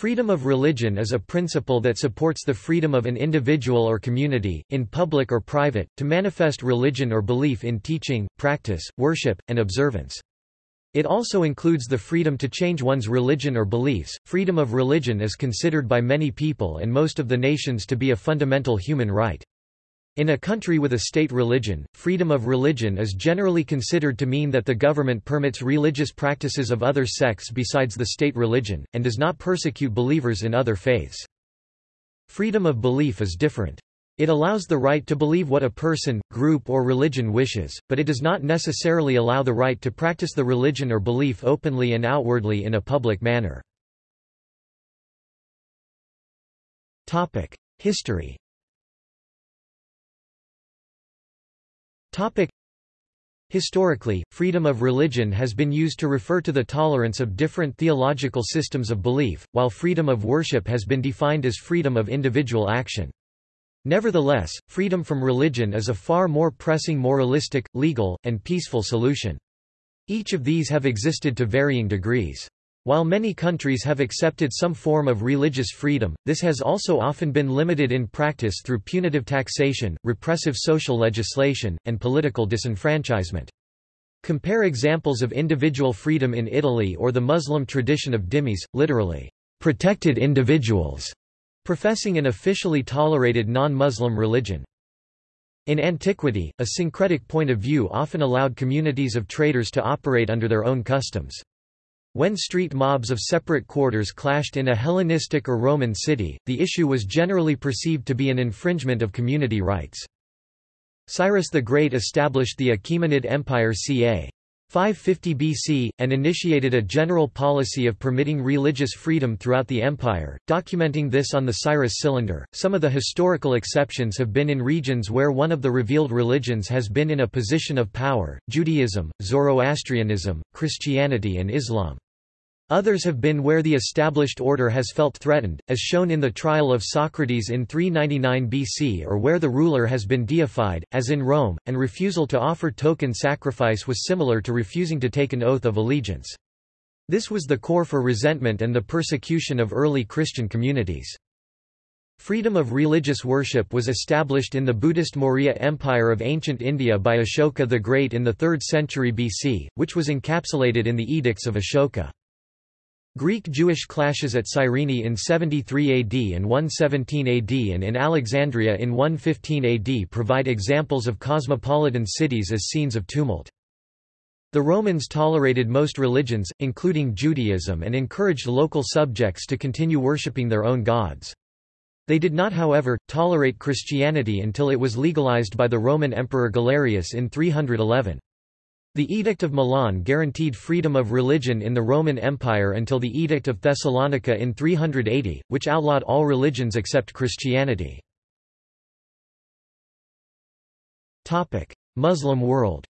Freedom of religion is a principle that supports the freedom of an individual or community, in public or private, to manifest religion or belief in teaching, practice, worship, and observance. It also includes the freedom to change one's religion or beliefs. Freedom of religion is considered by many people and most of the nations to be a fundamental human right. In a country with a state religion, freedom of religion is generally considered to mean that the government permits religious practices of other sects besides the state religion, and does not persecute believers in other faiths. Freedom of belief is different. It allows the right to believe what a person, group or religion wishes, but it does not necessarily allow the right to practice the religion or belief openly and outwardly in a public manner. History Topic. Historically, freedom of religion has been used to refer to the tolerance of different theological systems of belief, while freedom of worship has been defined as freedom of individual action. Nevertheless, freedom from religion is a far more pressing moralistic, legal, and peaceful solution. Each of these have existed to varying degrees. While many countries have accepted some form of religious freedom, this has also often been limited in practice through punitive taxation, repressive social legislation, and political disenfranchisement. Compare examples of individual freedom in Italy or the Muslim tradition of dhimmis, literally, protected individuals, professing an officially tolerated non-Muslim religion. In antiquity, a syncretic point of view often allowed communities of traders to operate under their own customs. When street mobs of separate quarters clashed in a Hellenistic or Roman city, the issue was generally perceived to be an infringement of community rights. Cyrus the Great established the Achaemenid Empire ca. 550 BC, and initiated a general policy of permitting religious freedom throughout the empire, documenting this on the Cyrus Cylinder. Some of the historical exceptions have been in regions where one of the revealed religions has been in a position of power Judaism, Zoroastrianism, Christianity, and Islam. Others have been where the established order has felt threatened, as shown in the trial of Socrates in 399 BC or where the ruler has been deified, as in Rome, and refusal to offer token sacrifice was similar to refusing to take an oath of allegiance. This was the core for resentment and the persecution of early Christian communities. Freedom of religious worship was established in the Buddhist Maurya Empire of ancient India by Ashoka the Great in the 3rd century BC, which was encapsulated in the Edicts of Ashoka. Greek-Jewish clashes at Cyrene in 73 AD and 117 AD and in Alexandria in 115 AD provide examples of cosmopolitan cities as scenes of tumult. The Romans tolerated most religions, including Judaism and encouraged local subjects to continue worshipping their own gods. They did not however, tolerate Christianity until it was legalized by the Roman Emperor Galerius in 311. The Edict of Milan guaranteed freedom of religion in the Roman Empire until the Edict of Thessalonica in 380, which outlawed all religions except Christianity. Muslim world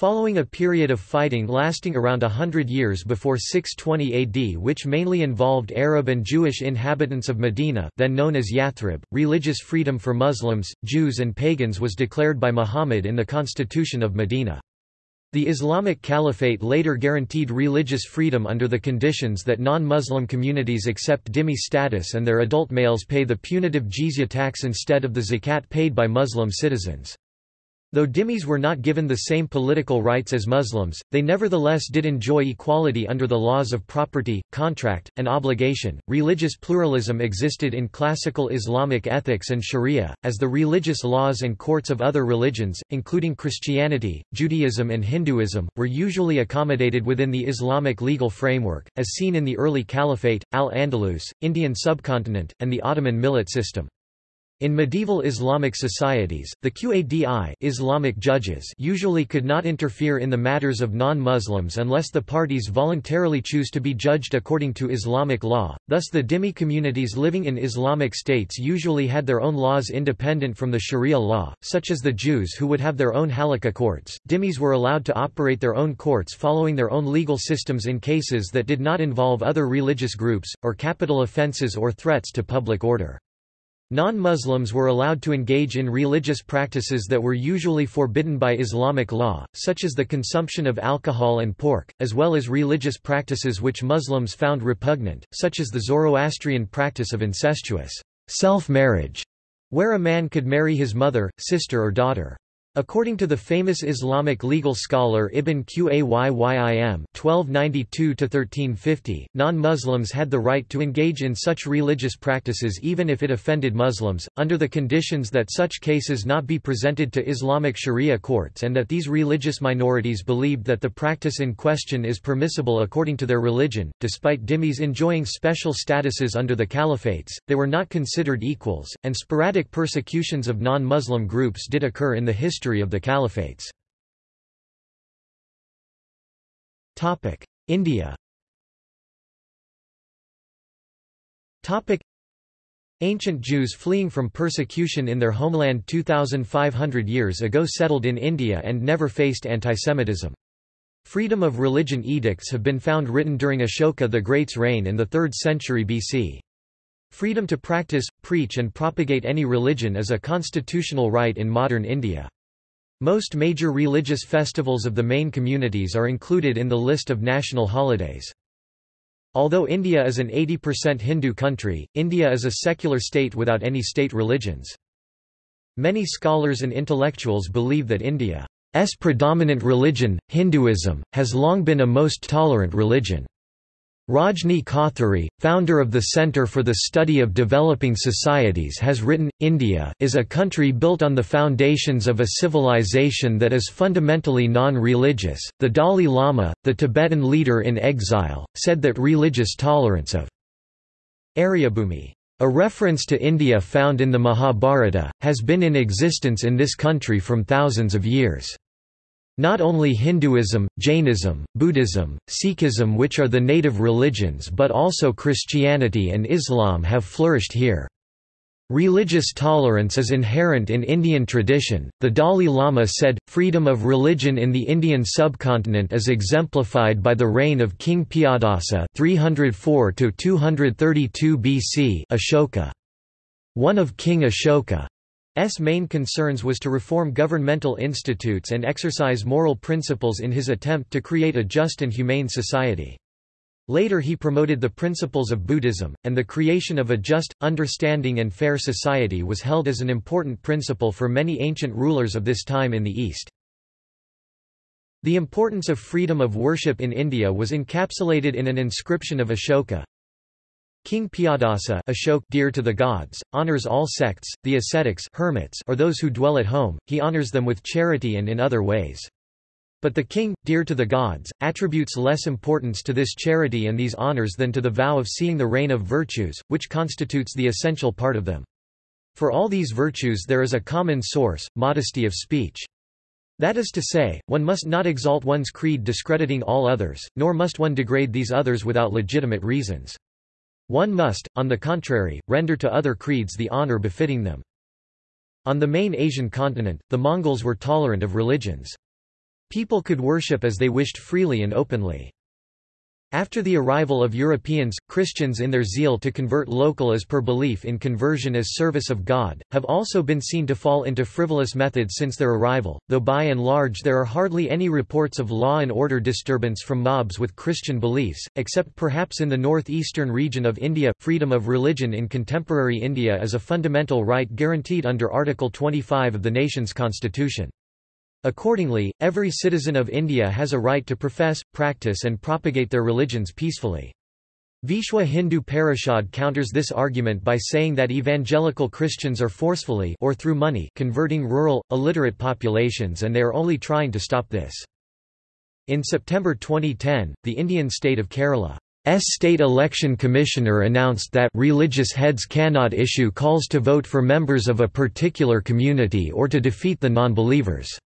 Following a period of fighting lasting around hundred years before 620 AD which mainly involved Arab and Jewish inhabitants of Medina then known as Yathrib, religious freedom for Muslims, Jews and pagans was declared by Muhammad in the Constitution of Medina. The Islamic Caliphate later guaranteed religious freedom under the conditions that non-Muslim communities accept dhimmi status and their adult males pay the punitive jizya tax instead of the zakat paid by Muslim citizens. Though dhimmis were not given the same political rights as Muslims, they nevertheless did enjoy equality under the laws of property, contract, and obligation. Religious pluralism existed in classical Islamic ethics and Sharia, as the religious laws and courts of other religions, including Christianity, Judaism, and Hinduism, were usually accommodated within the Islamic legal framework, as seen in the early Caliphate, Al-Andalus, Indian subcontinent, and the Ottoman millet system. In medieval Islamic societies, the Qadi Islamic judges usually could not interfere in the matters of non-Muslims unless the parties voluntarily choose to be judged according to Islamic law, thus the dhimmi communities living in Islamic states usually had their own laws independent from the Sharia law, such as the Jews who would have their own halakha courts. Dhimmis were allowed to operate their own courts following their own legal systems in cases that did not involve other religious groups, or capital offences or threats to public order. Non-Muslims were allowed to engage in religious practices that were usually forbidden by Islamic law, such as the consumption of alcohol and pork, as well as religious practices which Muslims found repugnant, such as the Zoroastrian practice of incestuous self-marriage, where a man could marry his mother, sister or daughter. According to the famous Islamic legal scholar Ibn Qayyim (1292–1350), non-Muslims had the right to engage in such religious practices even if it offended Muslims, under the conditions that such cases not be presented to Islamic Sharia courts and that these religious minorities believed that the practice in question is permissible according to their religion. Despite dhimmis enjoying special statuses under the caliphates, they were not considered equals, and sporadic persecutions of non-Muslim groups did occur in the history history of the caliphates. India Ancient Jews fleeing from persecution in their homeland 2,500 years ago settled in India and never faced antisemitism. Freedom of religion edicts have been found written during Ashoka the Great's reign in the 3rd century BC. Freedom to practice, preach and propagate any religion is a constitutional right in modern India. Most major religious festivals of the main communities are included in the list of national holidays. Although India is an 80% Hindu country, India is a secular state without any state religions. Many scholars and intellectuals believe that India's predominant religion, Hinduism, has long been a most tolerant religion. Rajni Kothari, founder of the Center for the Study of Developing Societies has written, India is a country built on the foundations of a civilization that is fundamentally non-religious. The Dalai Lama, the Tibetan leader in exile, said that religious tolerance of Aryabhumi, a reference to India found in the Mahabharata, has been in existence in this country from thousands of years. Not only Hinduism, Jainism, Buddhism, Sikhism which are the native religions but also Christianity and Islam have flourished here. Religious tolerance is inherent in Indian tradition. The Dalai Lama said, freedom of religion in the Indian subcontinent is exemplified by the reign of King Piyadasa 304 232 BC Ashoka. One of King Ashoka S. main concerns was to reform governmental institutes and exercise moral principles in his attempt to create a just and humane society. Later he promoted the principles of Buddhism, and the creation of a just, understanding and fair society was held as an important principle for many ancient rulers of this time in the East. The importance of freedom of worship in India was encapsulated in an inscription of Ashoka, King Piyadasa Ashok dear to the gods, honors all sects, the ascetics hermits or those who dwell at home, he honors them with charity and in other ways. But the king, dear to the gods, attributes less importance to this charity and these honors than to the vow of seeing the reign of virtues, which constitutes the essential part of them. For all these virtues there is a common source, modesty of speech. That is to say, one must not exalt one's creed discrediting all others, nor must one degrade these others without legitimate reasons. One must, on the contrary, render to other creeds the honor befitting them. On the main Asian continent, the Mongols were tolerant of religions. People could worship as they wished freely and openly. After the arrival of Europeans, Christians in their zeal to convert local as per belief in conversion as service of God, have also been seen to fall into frivolous methods since their arrival, though by and large there are hardly any reports of law and order disturbance from mobs with Christian beliefs, except perhaps in the northeastern region of India. Freedom of religion in contemporary India is a fundamental right guaranteed under Article 25 of the nation's constitution. Accordingly, every citizen of India has a right to profess, practice and propagate their religions peacefully. Vishwa Hindu Parishad counters this argument by saying that evangelical Christians are forcefully or through money converting rural, illiterate populations and they are only trying to stop this. In September 2010, the Indian state of Kerala's State Election Commissioner announced that religious heads cannot issue calls to vote for members of a particular community or to defeat the non-believers.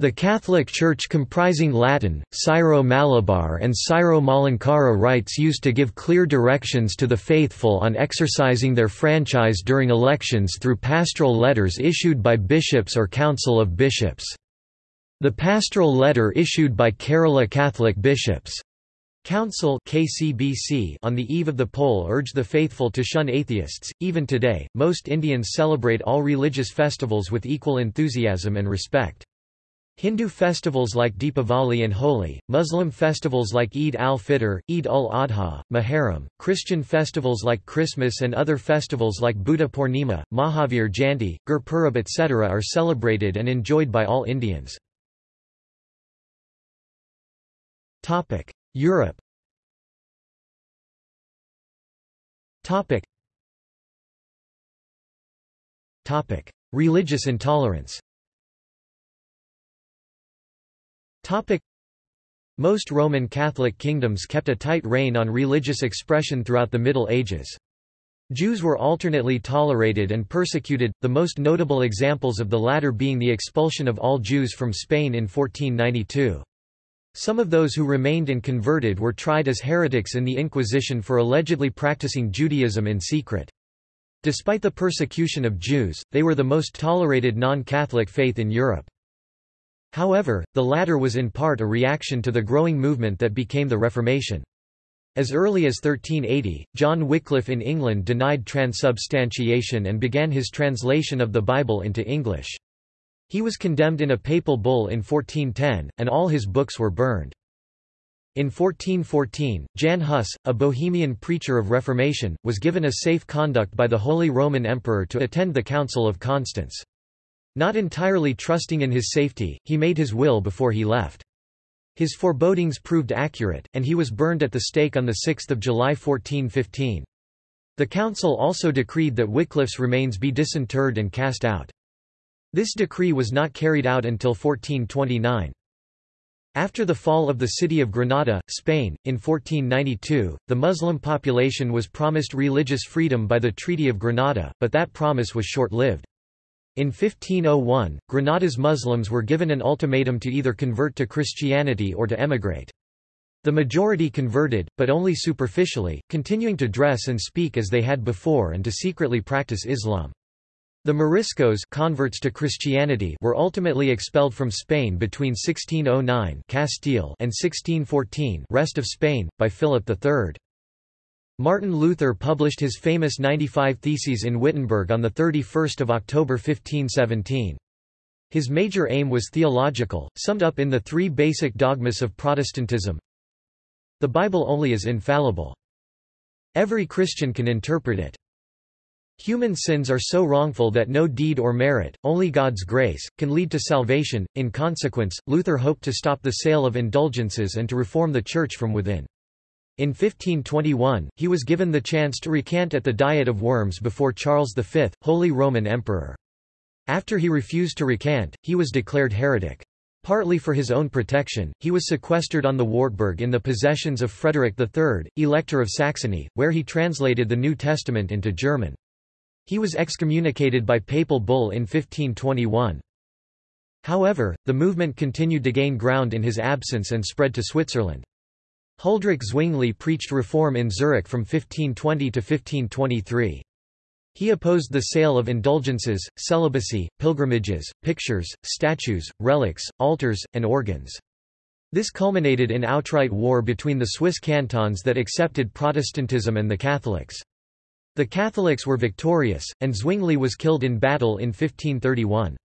The Catholic Church comprising Latin, Syro-Malabar and Syro-Malankara rites used to give clear directions to the faithful on exercising their franchise during elections through pastoral letters issued by bishops or council of bishops. The pastoral letter issued by Kerala Catholic bishops Council KCBC on the eve of the poll urged the faithful to shun atheists. Even today, most Indians celebrate all religious festivals with equal enthusiasm and respect. Hindu festivals like Deepavali and Holi, Muslim festivals like Eid al-Fitr, Eid al-Adha, Muharram, Christian festivals like Christmas and other festivals like Buddha Purnima, Mahavir Jayanti, Gurpurab etc. are celebrated and enjoyed by all Indians. Europe. Religious intolerance Most Roman Catholic kingdoms kept a tight rein on religious expression throughout the Middle Ages. Jews were alternately tolerated and persecuted, the most notable examples of the latter being the expulsion of all Jews from Spain in 1492. Some of those who remained and converted were tried as heretics in the Inquisition for allegedly practicing Judaism in secret. Despite the persecution of Jews, they were the most tolerated non-Catholic faith in Europe. However, the latter was in part a reaction to the growing movement that became the Reformation. As early as 1380, John Wycliffe in England denied transubstantiation and began his translation of the Bible into English. He was condemned in a papal bull in 1410, and all his books were burned. In 1414, Jan Hus, a Bohemian preacher of Reformation, was given a safe conduct by the Holy Roman Emperor to attend the Council of Constance. Not entirely trusting in his safety, he made his will before he left. His forebodings proved accurate, and he was burned at the stake on 6 July 1415. The council also decreed that Wycliffe's remains be disinterred and cast out. This decree was not carried out until 1429. After the fall of the city of Granada, Spain, in 1492, the Muslim population was promised religious freedom by the Treaty of Granada, but that promise was short-lived. In 1501, Granada's Muslims were given an ultimatum to either convert to Christianity or to emigrate. The majority converted, but only superficially, continuing to dress and speak as they had before and to secretly practice Islam. The Moriscos converts to Christianity were ultimately expelled from Spain between 1609 Castile and 1614 rest of Spain, by Philip III. Martin Luther published his famous 95 Theses in Wittenberg on 31 October 1517. His major aim was theological, summed up in the three basic dogmas of Protestantism. The Bible only is infallible. Every Christian can interpret it. Human sins are so wrongful that no deed or merit, only God's grace, can lead to salvation. In consequence, Luther hoped to stop the sale of indulgences and to reform the Church from within. In 1521, he was given the chance to recant at the Diet of Worms before Charles V, Holy Roman Emperor. After he refused to recant, he was declared heretic. Partly for his own protection, he was sequestered on the Wartburg in the possessions of Frederick III, Elector of Saxony, where he translated the New Testament into German. He was excommunicated by papal bull in 1521. However, the movement continued to gain ground in his absence and spread to Switzerland. Huldrych Zwingli preached reform in Zurich from 1520 to 1523. He opposed the sale of indulgences, celibacy, pilgrimages, pictures, statues, relics, altars, and organs. This culminated in outright war between the Swiss cantons that accepted Protestantism and the Catholics. The Catholics were victorious, and Zwingli was killed in battle in 1531.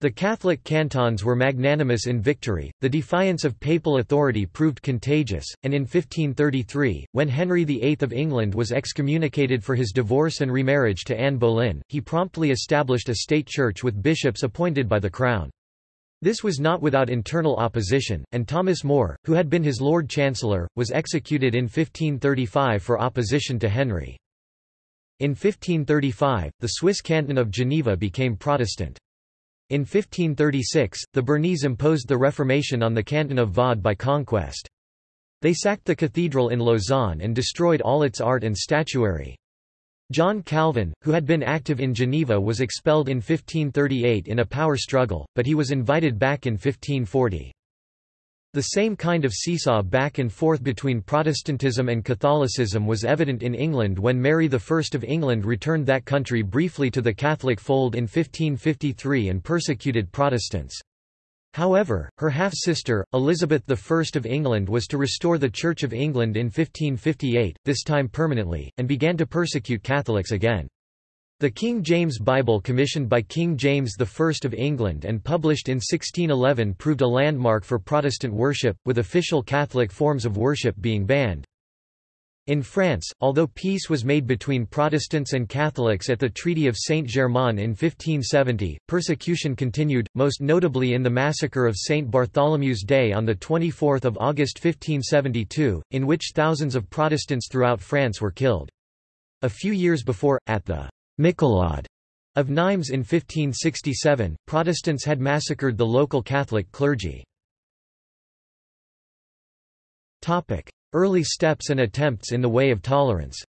The Catholic cantons were magnanimous in victory, the defiance of papal authority proved contagious, and in 1533, when Henry VIII of England was excommunicated for his divorce and remarriage to Anne Boleyn, he promptly established a state church with bishops appointed by the Crown. This was not without internal opposition, and Thomas More, who had been his Lord Chancellor, was executed in 1535 for opposition to Henry. In 1535, the Swiss canton of Geneva became Protestant. In 1536, the Bernese imposed the Reformation on the canton of Vaud by conquest. They sacked the cathedral in Lausanne and destroyed all its art and statuary. John Calvin, who had been active in Geneva was expelled in 1538 in a power struggle, but he was invited back in 1540. The same kind of seesaw back and forth between Protestantism and Catholicism was evident in England when Mary I of England returned that country briefly to the Catholic fold in 1553 and persecuted Protestants. However, her half-sister, Elizabeth I of England was to restore the Church of England in 1558, this time permanently, and began to persecute Catholics again. The King James Bible commissioned by King James I of England and published in 1611 proved a landmark for Protestant worship, with official Catholic forms of worship being banned. In France, although peace was made between Protestants and Catholics at the Treaty of Saint-Germain in 1570, persecution continued, most notably in the massacre of St. Bartholomew's Day on 24 August 1572, in which thousands of Protestants throughout France were killed. A few years before, at the Michelade of Nimes in 1567, Protestants had massacred the local Catholic clergy. Early steps and attempts in the way of tolerance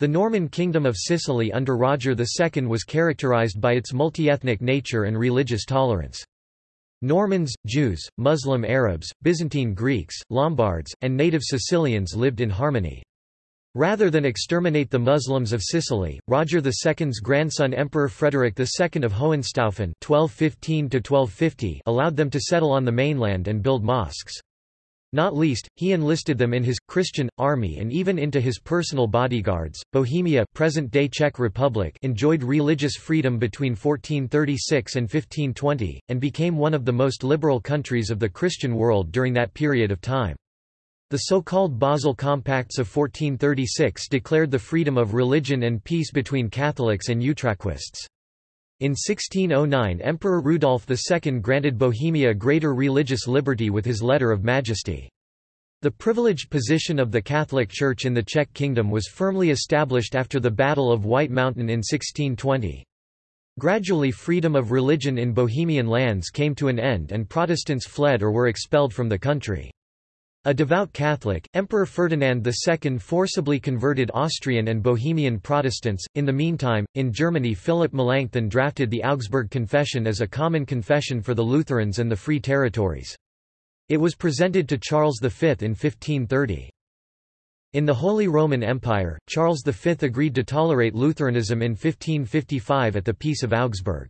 The Norman Kingdom of Sicily under Roger II was characterized by its multi-ethnic nature and religious tolerance. Normans, Jews, Muslim Arabs, Byzantine Greeks, Lombards, and native Sicilians lived in harmony. Rather than exterminate the Muslims of Sicily, Roger II's grandson Emperor Frederick II of Hohenstaufen allowed them to settle on the mainland and build mosques. Not least, he enlisted them in his Christian army and even into his personal bodyguards. Bohemia, present-day Czech Republic, enjoyed religious freedom between 1436 and 1520 and became one of the most liberal countries of the Christian world during that period of time. The so-called Basel Compacts of 1436 declared the freedom of religion and peace between Catholics and Utraquists. In 1609 Emperor Rudolf II granted Bohemia greater religious liberty with his Letter of Majesty. The privileged position of the Catholic Church in the Czech Kingdom was firmly established after the Battle of White Mountain in 1620. Gradually freedom of religion in Bohemian lands came to an end and Protestants fled or were expelled from the country. A devout Catholic, Emperor Ferdinand II forcibly converted Austrian and Bohemian Protestants. In the meantime, in Germany Philip Melanchthon drafted the Augsburg Confession as a common confession for the Lutherans and the Free Territories. It was presented to Charles V in 1530. In the Holy Roman Empire, Charles V agreed to tolerate Lutheranism in 1555 at the Peace of Augsburg.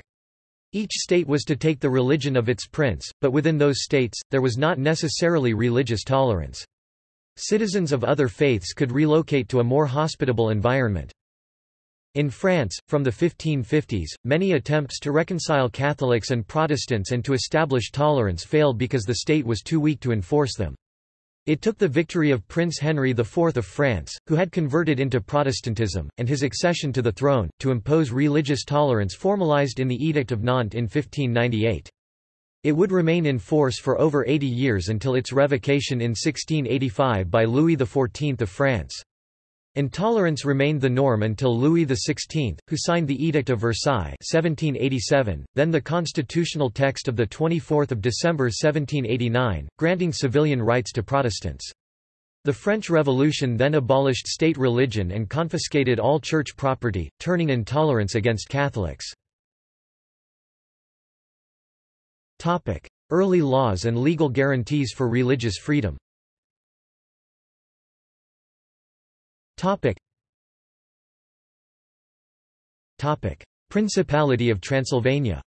Each state was to take the religion of its prince, but within those states, there was not necessarily religious tolerance. Citizens of other faiths could relocate to a more hospitable environment. In France, from the 1550s, many attempts to reconcile Catholics and Protestants and to establish tolerance failed because the state was too weak to enforce them. It took the victory of Prince Henry IV of France, who had converted into Protestantism, and his accession to the throne, to impose religious tolerance formalized in the Edict of Nantes in 1598. It would remain in force for over 80 years until its revocation in 1685 by Louis XIV of France. Intolerance remained the norm until Louis XVI, who signed the Edict of Versailles 1787, then the constitutional text of 24 December 1789, granting civilian rights to Protestants. The French Revolution then abolished state religion and confiscated all church property, turning intolerance against Catholics. Early laws and legal guarantees for religious freedom Topic. Topic. Principality of Transylvania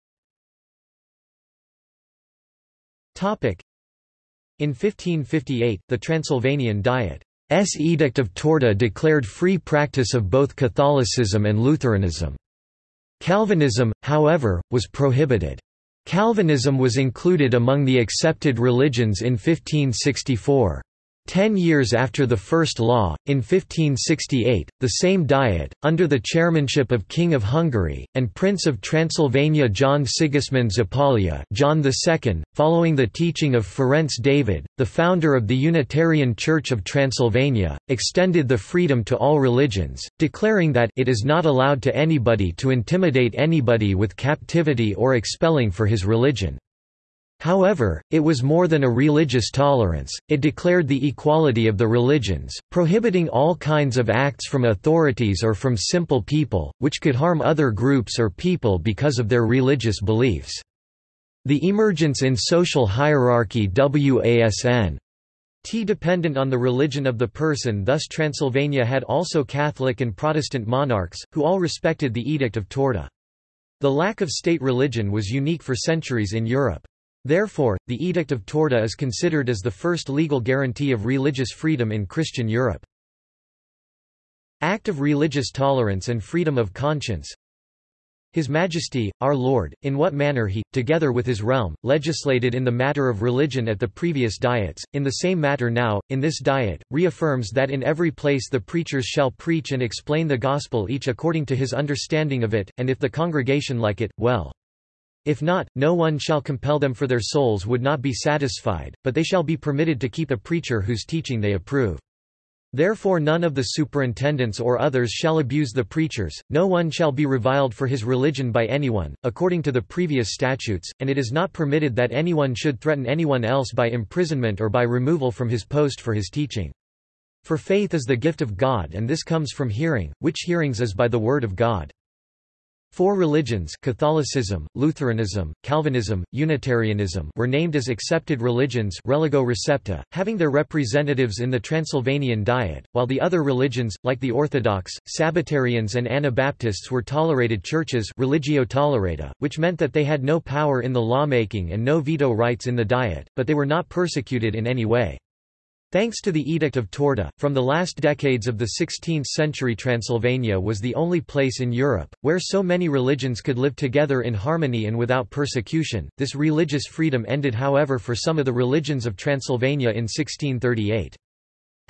Topic. In 1558, the Transylvanian Diet's Edict of Torda declared free practice of both Catholicism and Lutheranism. Calvinism, however, was prohibited. Calvinism was included among the accepted religions in 1564. Ten years after the first law, in 1568, the same Diet, under the chairmanship of King of Hungary, and Prince of Transylvania John Sigismund Zapolya John II, following the teaching of Ferenc David, the founder of the Unitarian Church of Transylvania, extended the freedom to all religions, declaring that it is not allowed to anybody to intimidate anybody with captivity or expelling for his religion. However, it was more than a religious tolerance, it declared the equality of the religions, prohibiting all kinds of acts from authorities or from simple people, which could harm other groups or people because of their religious beliefs. The emergence in social hierarchy WASN T dependent on the religion of the person thus Transylvania had also Catholic and Protestant monarchs, who all respected the Edict of Torda. The lack of state religion was unique for centuries in Europe. Therefore, the Edict of Torda is considered as the first legal guarantee of religious freedom in Christian Europe. Act of religious tolerance and freedom of conscience his Majesty, our Lord, in what manner he, together with his realm, legislated in the matter of religion at the previous diets, in the same matter now, in this diet, reaffirms that in every place the preachers shall preach and explain the gospel each according to his understanding of it, and if the congregation like it, well. If not, no one shall compel them for their souls would not be satisfied, but they shall be permitted to keep a preacher whose teaching they approve. Therefore none of the superintendents or others shall abuse the preachers, no one shall be reviled for his religion by anyone, according to the previous statutes, and it is not permitted that anyone should threaten anyone else by imprisonment or by removal from his post for his teaching. For faith is the gift of God and this comes from hearing, which hearings is by the word of God. Four religions Catholicism, Lutheranism, Calvinism, Unitarianism were named as accepted religions religio recepta, having their representatives in the Transylvanian Diet, while the other religions, like the Orthodox, Sabbatarians and Anabaptists were tolerated churches religio tolerata, which meant that they had no power in the lawmaking and no veto rights in the Diet, but they were not persecuted in any way. Thanks to the Edict of Torda, from the last decades of the 16th century Transylvania was the only place in Europe, where so many religions could live together in harmony and without persecution. This religious freedom ended however for some of the religions of Transylvania in 1638.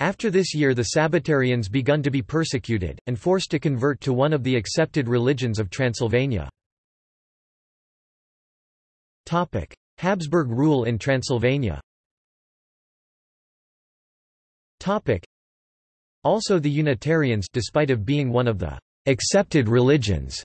After this year the Sabbatarians begun to be persecuted, and forced to convert to one of the accepted religions of Transylvania. Habsburg rule in Transylvania Also the Unitarians despite of being one of the accepted religions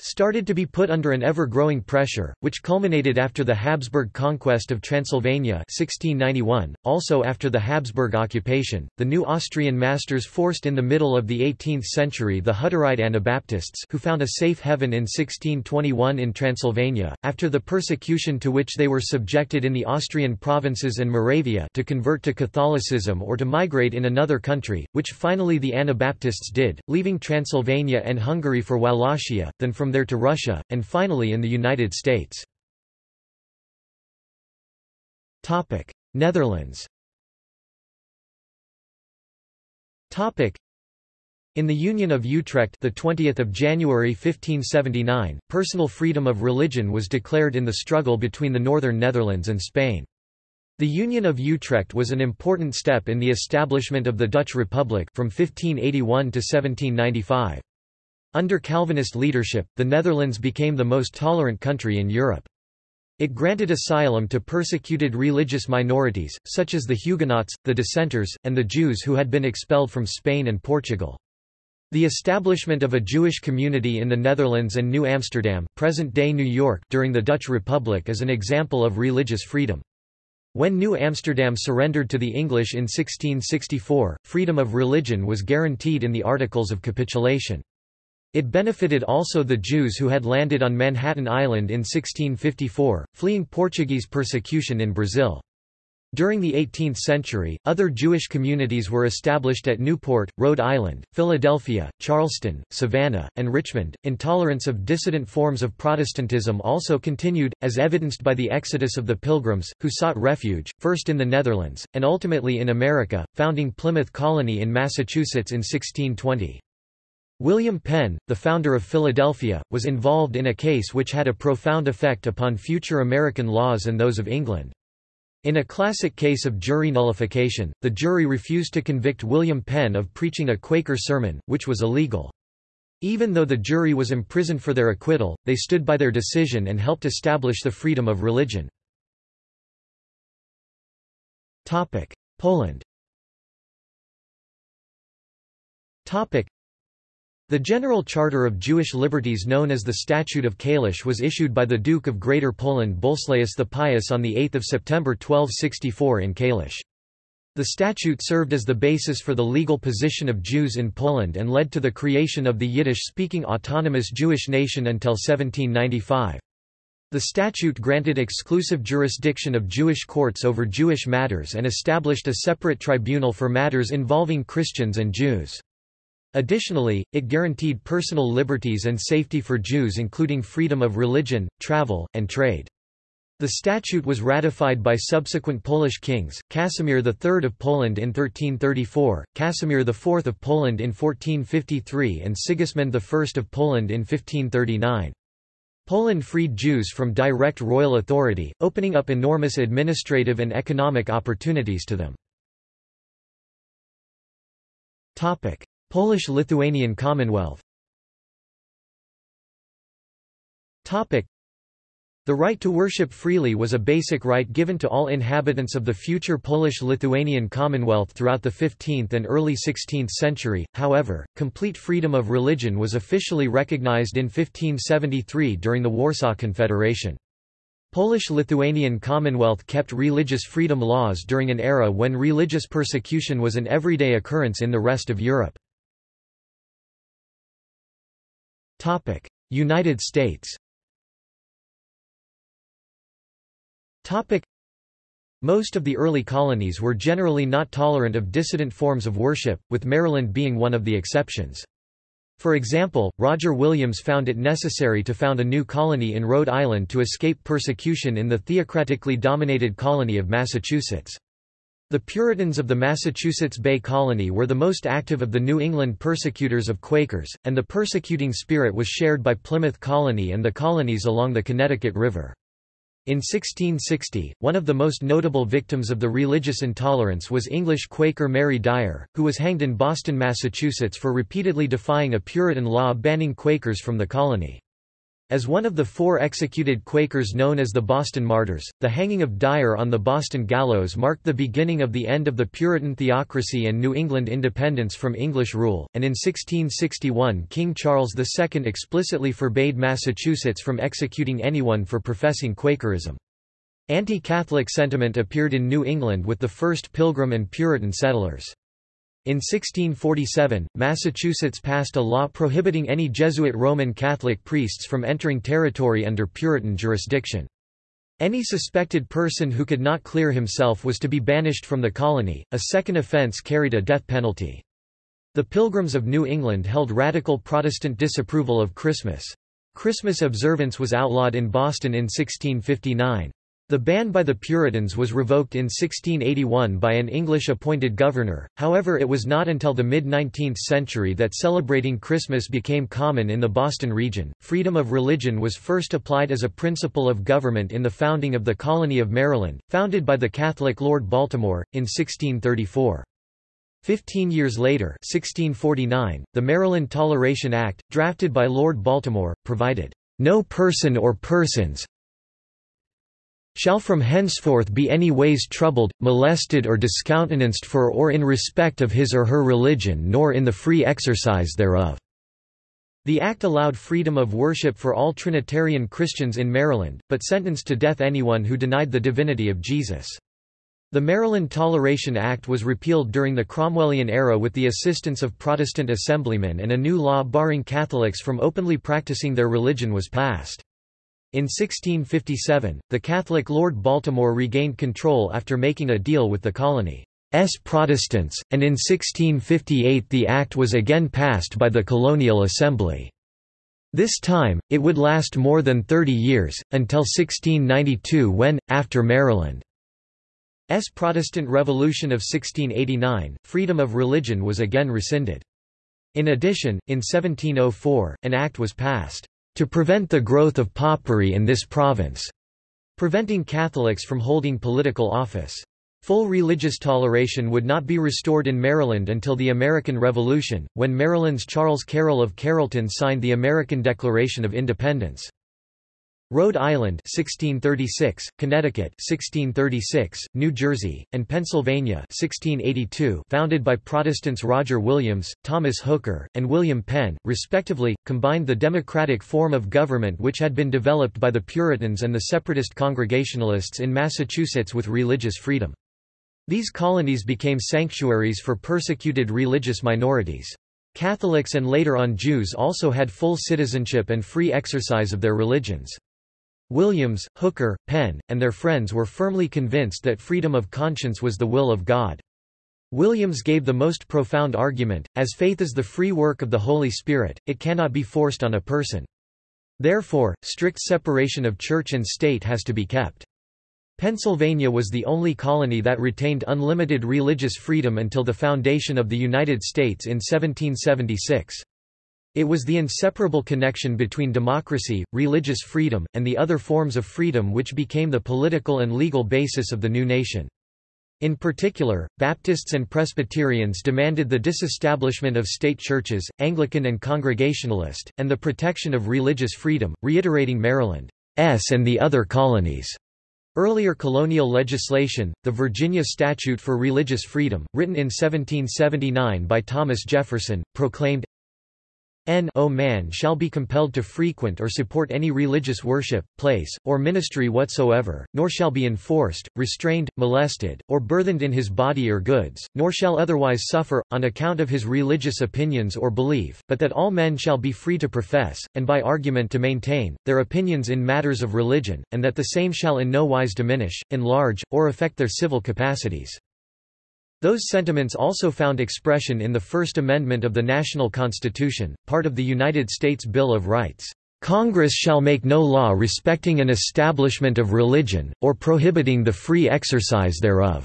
started to be put under an ever-growing pressure, which culminated after the Habsburg conquest of Transylvania 1691, also after the Habsburg occupation. The new Austrian masters forced in the middle of the 18th century the Hutterite Anabaptists who found a safe haven in 1621 in Transylvania, after the persecution to which they were subjected in the Austrian provinces and Moravia to convert to Catholicism or to migrate in another country, which finally the Anabaptists did, leaving Transylvania and Hungary for Wallachia, then from there to Russia, and finally in the United States. Netherlands in the Union of Utrecht the 20th of January 1579, personal freedom of religion was declared in the struggle between the northern Netherlands and Spain. The Union of Utrecht was an important step in the establishment of the Dutch Republic from 1581 to 1795. Under Calvinist leadership, the Netherlands became the most tolerant country in Europe. It granted asylum to persecuted religious minorities, such as the Huguenots, the Dissenters, and the Jews who had been expelled from Spain and Portugal. The establishment of a Jewish community in the Netherlands and New Amsterdam present-day New York during the Dutch Republic is an example of religious freedom. When New Amsterdam surrendered to the English in 1664, freedom of religion was guaranteed in the Articles of Capitulation. It benefited also the Jews who had landed on Manhattan Island in 1654, fleeing Portuguese persecution in Brazil. During the 18th century, other Jewish communities were established at Newport, Rhode Island, Philadelphia, Charleston, Savannah, and Richmond. Intolerance of dissident forms of Protestantism also continued, as evidenced by the exodus of the Pilgrims, who sought refuge, first in the Netherlands, and ultimately in America, founding Plymouth Colony in Massachusetts in 1620. William Penn, the founder of Philadelphia, was involved in a case which had a profound effect upon future American laws and those of England. In a classic case of jury nullification, the jury refused to convict William Penn of preaching a Quaker sermon, which was illegal. Even though the jury was imprisoned for their acquittal, they stood by their decision and helped establish the freedom of religion. Poland the General Charter of Jewish Liberties known as the Statute of Kalisz was issued by the Duke of Greater Poland Bolesław the Pious on 8 September 1264 in Kalisz. The statute served as the basis for the legal position of Jews in Poland and led to the creation of the Yiddish-speaking autonomous Jewish nation until 1795. The statute granted exclusive jurisdiction of Jewish courts over Jewish matters and established a separate tribunal for matters involving Christians and Jews. Additionally, it guaranteed personal liberties and safety for Jews including freedom of religion, travel, and trade. The statute was ratified by subsequent Polish kings, Casimir III of Poland in 1334, Casimir IV of Poland in 1453 and Sigismund I of Poland in 1539. Poland freed Jews from direct royal authority, opening up enormous administrative and economic opportunities to them. Polish-Lithuanian Commonwealth the right to worship freely was a basic right given to all inhabitants of the future Polish-Lithuanian Commonwealth throughout the 15th and early 16th century, however, complete freedom of religion was officially recognized in 1573 during the Warsaw Confederation. Polish-Lithuanian Commonwealth kept religious freedom laws during an era when religious persecution was an everyday occurrence in the rest of Europe. United States Topic: Most of the early colonies were generally not tolerant of dissident forms of worship, with Maryland being one of the exceptions. For example, Roger Williams found it necessary to found a new colony in Rhode Island to escape persecution in the theocratically dominated colony of Massachusetts. The Puritans of the Massachusetts Bay Colony were the most active of the New England persecutors of Quakers, and the persecuting spirit was shared by Plymouth Colony and the colonies along the Connecticut River. In 1660, one of the most notable victims of the religious intolerance was English Quaker Mary Dyer, who was hanged in Boston, Massachusetts for repeatedly defying a Puritan law banning Quakers from the colony. As one of the four executed Quakers known as the Boston Martyrs, the hanging of Dyer on the Boston gallows marked the beginning of the end of the Puritan theocracy and New England independence from English rule, and in 1661 King Charles II explicitly forbade Massachusetts from executing anyone for professing Quakerism. Anti-Catholic sentiment appeared in New England with the first Pilgrim and Puritan settlers. In 1647, Massachusetts passed a law prohibiting any Jesuit Roman Catholic priests from entering territory under Puritan jurisdiction. Any suspected person who could not clear himself was to be banished from the colony, a second offense carried a death penalty. The Pilgrims of New England held radical Protestant disapproval of Christmas. Christmas observance was outlawed in Boston in 1659. The ban by the Puritans was revoked in 1681 by an English-appointed governor, however it was not until the mid-19th century that celebrating Christmas became common in the Boston region. Freedom of religion was first applied as a principle of government in the founding of the colony of Maryland, founded by the Catholic Lord Baltimore, in 1634. Fifteen years later 1649, the Maryland Toleration Act, drafted by Lord Baltimore, provided, "...no person or persons, shall from henceforth be any ways troubled, molested or discountenanced for or in respect of his or her religion nor in the free exercise thereof." The act allowed freedom of worship for all Trinitarian Christians in Maryland, but sentenced to death anyone who denied the divinity of Jesus. The Maryland Toleration Act was repealed during the Cromwellian era with the assistance of Protestant assemblymen and a new law barring Catholics from openly practicing their religion was passed. In 1657, the Catholic Lord Baltimore regained control after making a deal with the colony's Protestants, and in 1658 the act was again passed by the Colonial Assembly. This time, it would last more than 30 years, until 1692 when, after Maryland's Protestant Revolution of 1689, freedom of religion was again rescinded. In addition, in 1704, an act was passed to prevent the growth of popery in this province, preventing Catholics from holding political office. Full religious toleration would not be restored in Maryland until the American Revolution, when Maryland's Charles Carroll of Carrollton signed the American Declaration of Independence. Rhode Island 1636, Connecticut 1636, New Jersey, and Pennsylvania 1682 founded by Protestants Roger Williams, Thomas Hooker, and William Penn, respectively, combined the democratic form of government which had been developed by the Puritans and the separatist Congregationalists in Massachusetts with religious freedom. These colonies became sanctuaries for persecuted religious minorities. Catholics and later on Jews also had full citizenship and free exercise of their religions. Williams, Hooker, Penn, and their friends were firmly convinced that freedom of conscience was the will of God. Williams gave the most profound argument, as faith is the free work of the Holy Spirit, it cannot be forced on a person. Therefore, strict separation of church and state has to be kept. Pennsylvania was the only colony that retained unlimited religious freedom until the foundation of the United States in 1776. It was the inseparable connection between democracy, religious freedom, and the other forms of freedom which became the political and legal basis of the new nation. In particular, Baptists and Presbyterians demanded the disestablishment of state churches, Anglican and Congregationalist, and the protection of religious freedom, reiterating Maryland's and the other colonies' Earlier colonial legislation, the Virginia Statute for Religious Freedom, written in 1779 by Thomas Jefferson, proclaimed, no man shall be compelled to frequent or support any religious worship, place, or ministry whatsoever, nor shall be enforced, restrained, molested, or burthened in his body or goods, nor shall otherwise suffer, on account of his religious opinions or belief, but that all men shall be free to profess, and by argument to maintain, their opinions in matters of religion, and that the same shall in no wise diminish, enlarge, or affect their civil capacities. Those sentiments also found expression in the First Amendment of the National Constitution, part of the United States Bill of Rights. Congress shall make no law respecting an establishment of religion, or prohibiting the free exercise thereof."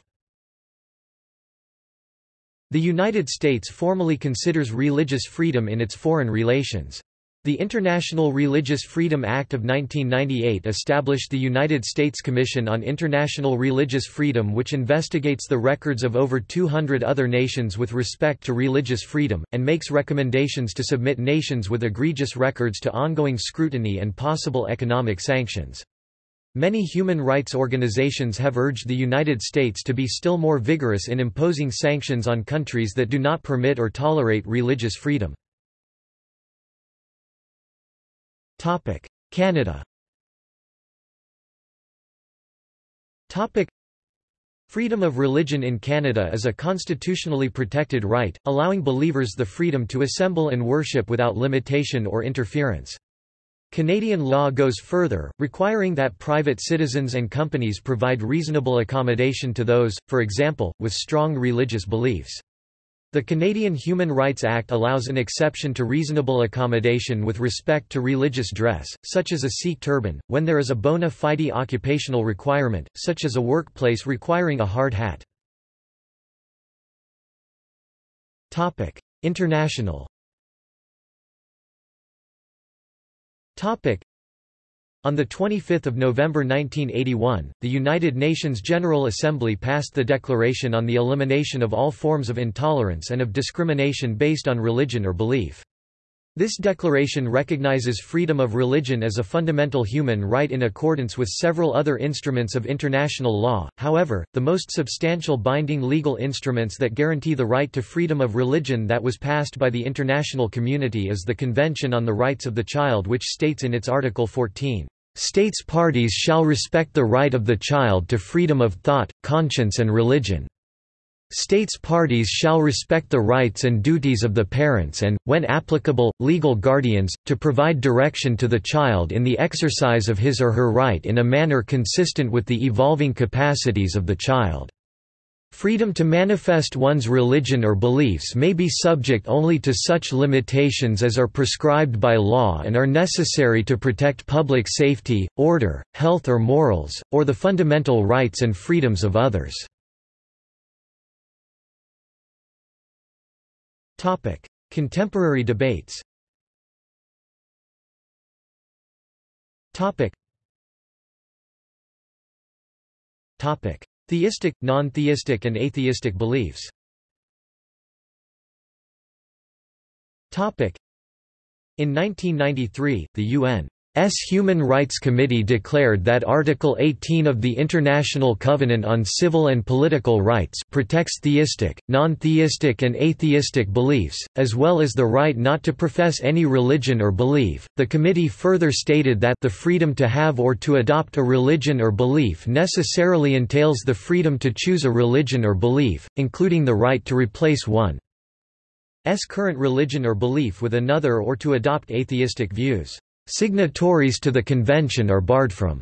The United States formally considers religious freedom in its foreign relations. The International Religious Freedom Act of 1998 established the United States Commission on International Religious Freedom which investigates the records of over 200 other nations with respect to religious freedom, and makes recommendations to submit nations with egregious records to ongoing scrutiny and possible economic sanctions. Many human rights organizations have urged the United States to be still more vigorous in imposing sanctions on countries that do not permit or tolerate religious freedom. Topic: Canada. Topic: Freedom of religion in Canada is a constitutionally protected right, allowing believers the freedom to assemble and worship without limitation or interference. Canadian law goes further, requiring that private citizens and companies provide reasonable accommodation to those, for example, with strong religious beliefs. The Canadian Human Rights Act allows an exception to reasonable accommodation with respect to religious dress, such as a Sikh turban, when there is a bona fide occupational requirement, such as a workplace requiring a hard hat. International on 25 November 1981, the United Nations General Assembly passed the Declaration on the Elimination of All Forms of Intolerance and of Discrimination based on Religion or Belief. This declaration recognizes freedom of religion as a fundamental human right in accordance with several other instruments of international law, however, the most substantial binding legal instruments that guarantee the right to freedom of religion that was passed by the international community is the Convention on the Rights of the Child which states in its Article 14, States parties shall respect the right of the child to freedom of thought, conscience and religion. States parties shall respect the rights and duties of the parents and, when applicable, legal guardians, to provide direction to the child in the exercise of his or her right in a manner consistent with the evolving capacities of the child. Freedom to manifest one's religion or beliefs may be subject only to such limitations as are prescribed by law and are necessary to protect public safety, order, health or morals, or the fundamental rights and freedoms of others. Contemporary debates Topic. Theistic, non-theistic and atheistic beliefs In 1993, the UN. Human Rights Committee declared that Article 18 of the International Covenant on Civil and Political Rights protects theistic, non-theistic and atheistic beliefs, as well as the right not to profess any religion or belief. The committee further stated that the freedom to have or to adopt a religion or belief necessarily entails the freedom to choose a religion or belief, including the right to replace one's current religion or belief with another or to adopt atheistic views. Signatories to the convention are barred from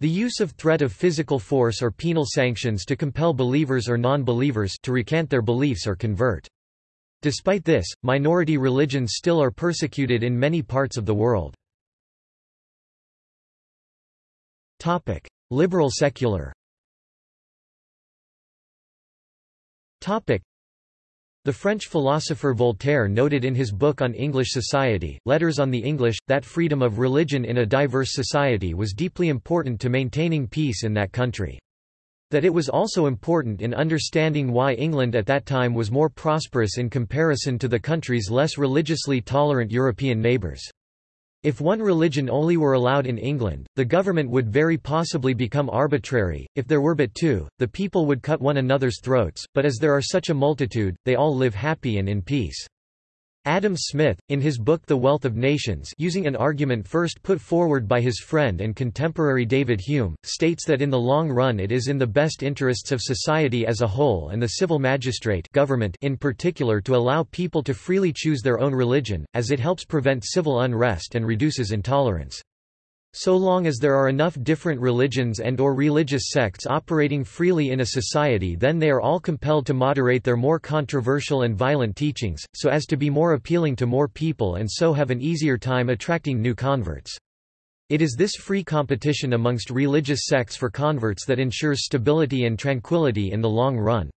The use of threat of physical force or penal sanctions to compel believers or non-believers to recant their beliefs or convert. Despite this, minority religions still are persecuted in many parts of the world. Topic: Liberal secular. Topic: The French philosopher Voltaire noted in his book on English society, Letters on the English, that freedom of religion in a diverse society was deeply important to maintaining peace in that country. That it was also important in understanding why England at that time was more prosperous in comparison to the country's less religiously tolerant European neighbours. If one religion only were allowed in England, the government would very possibly become arbitrary, if there were but two, the people would cut one another's throats, but as there are such a multitude, they all live happy and in peace. Adam Smith, in his book The Wealth of Nations using an argument first put forward by his friend and contemporary David Hume, states that in the long run it is in the best interests of society as a whole and the civil magistrate government in particular to allow people to freely choose their own religion, as it helps prevent civil unrest and reduces intolerance. So long as there are enough different religions and or religious sects operating freely in a society then they are all compelled to moderate their more controversial and violent teachings, so as to be more appealing to more people and so have an easier time attracting new converts. It is this free competition amongst religious sects for converts that ensures stability and tranquility in the long run.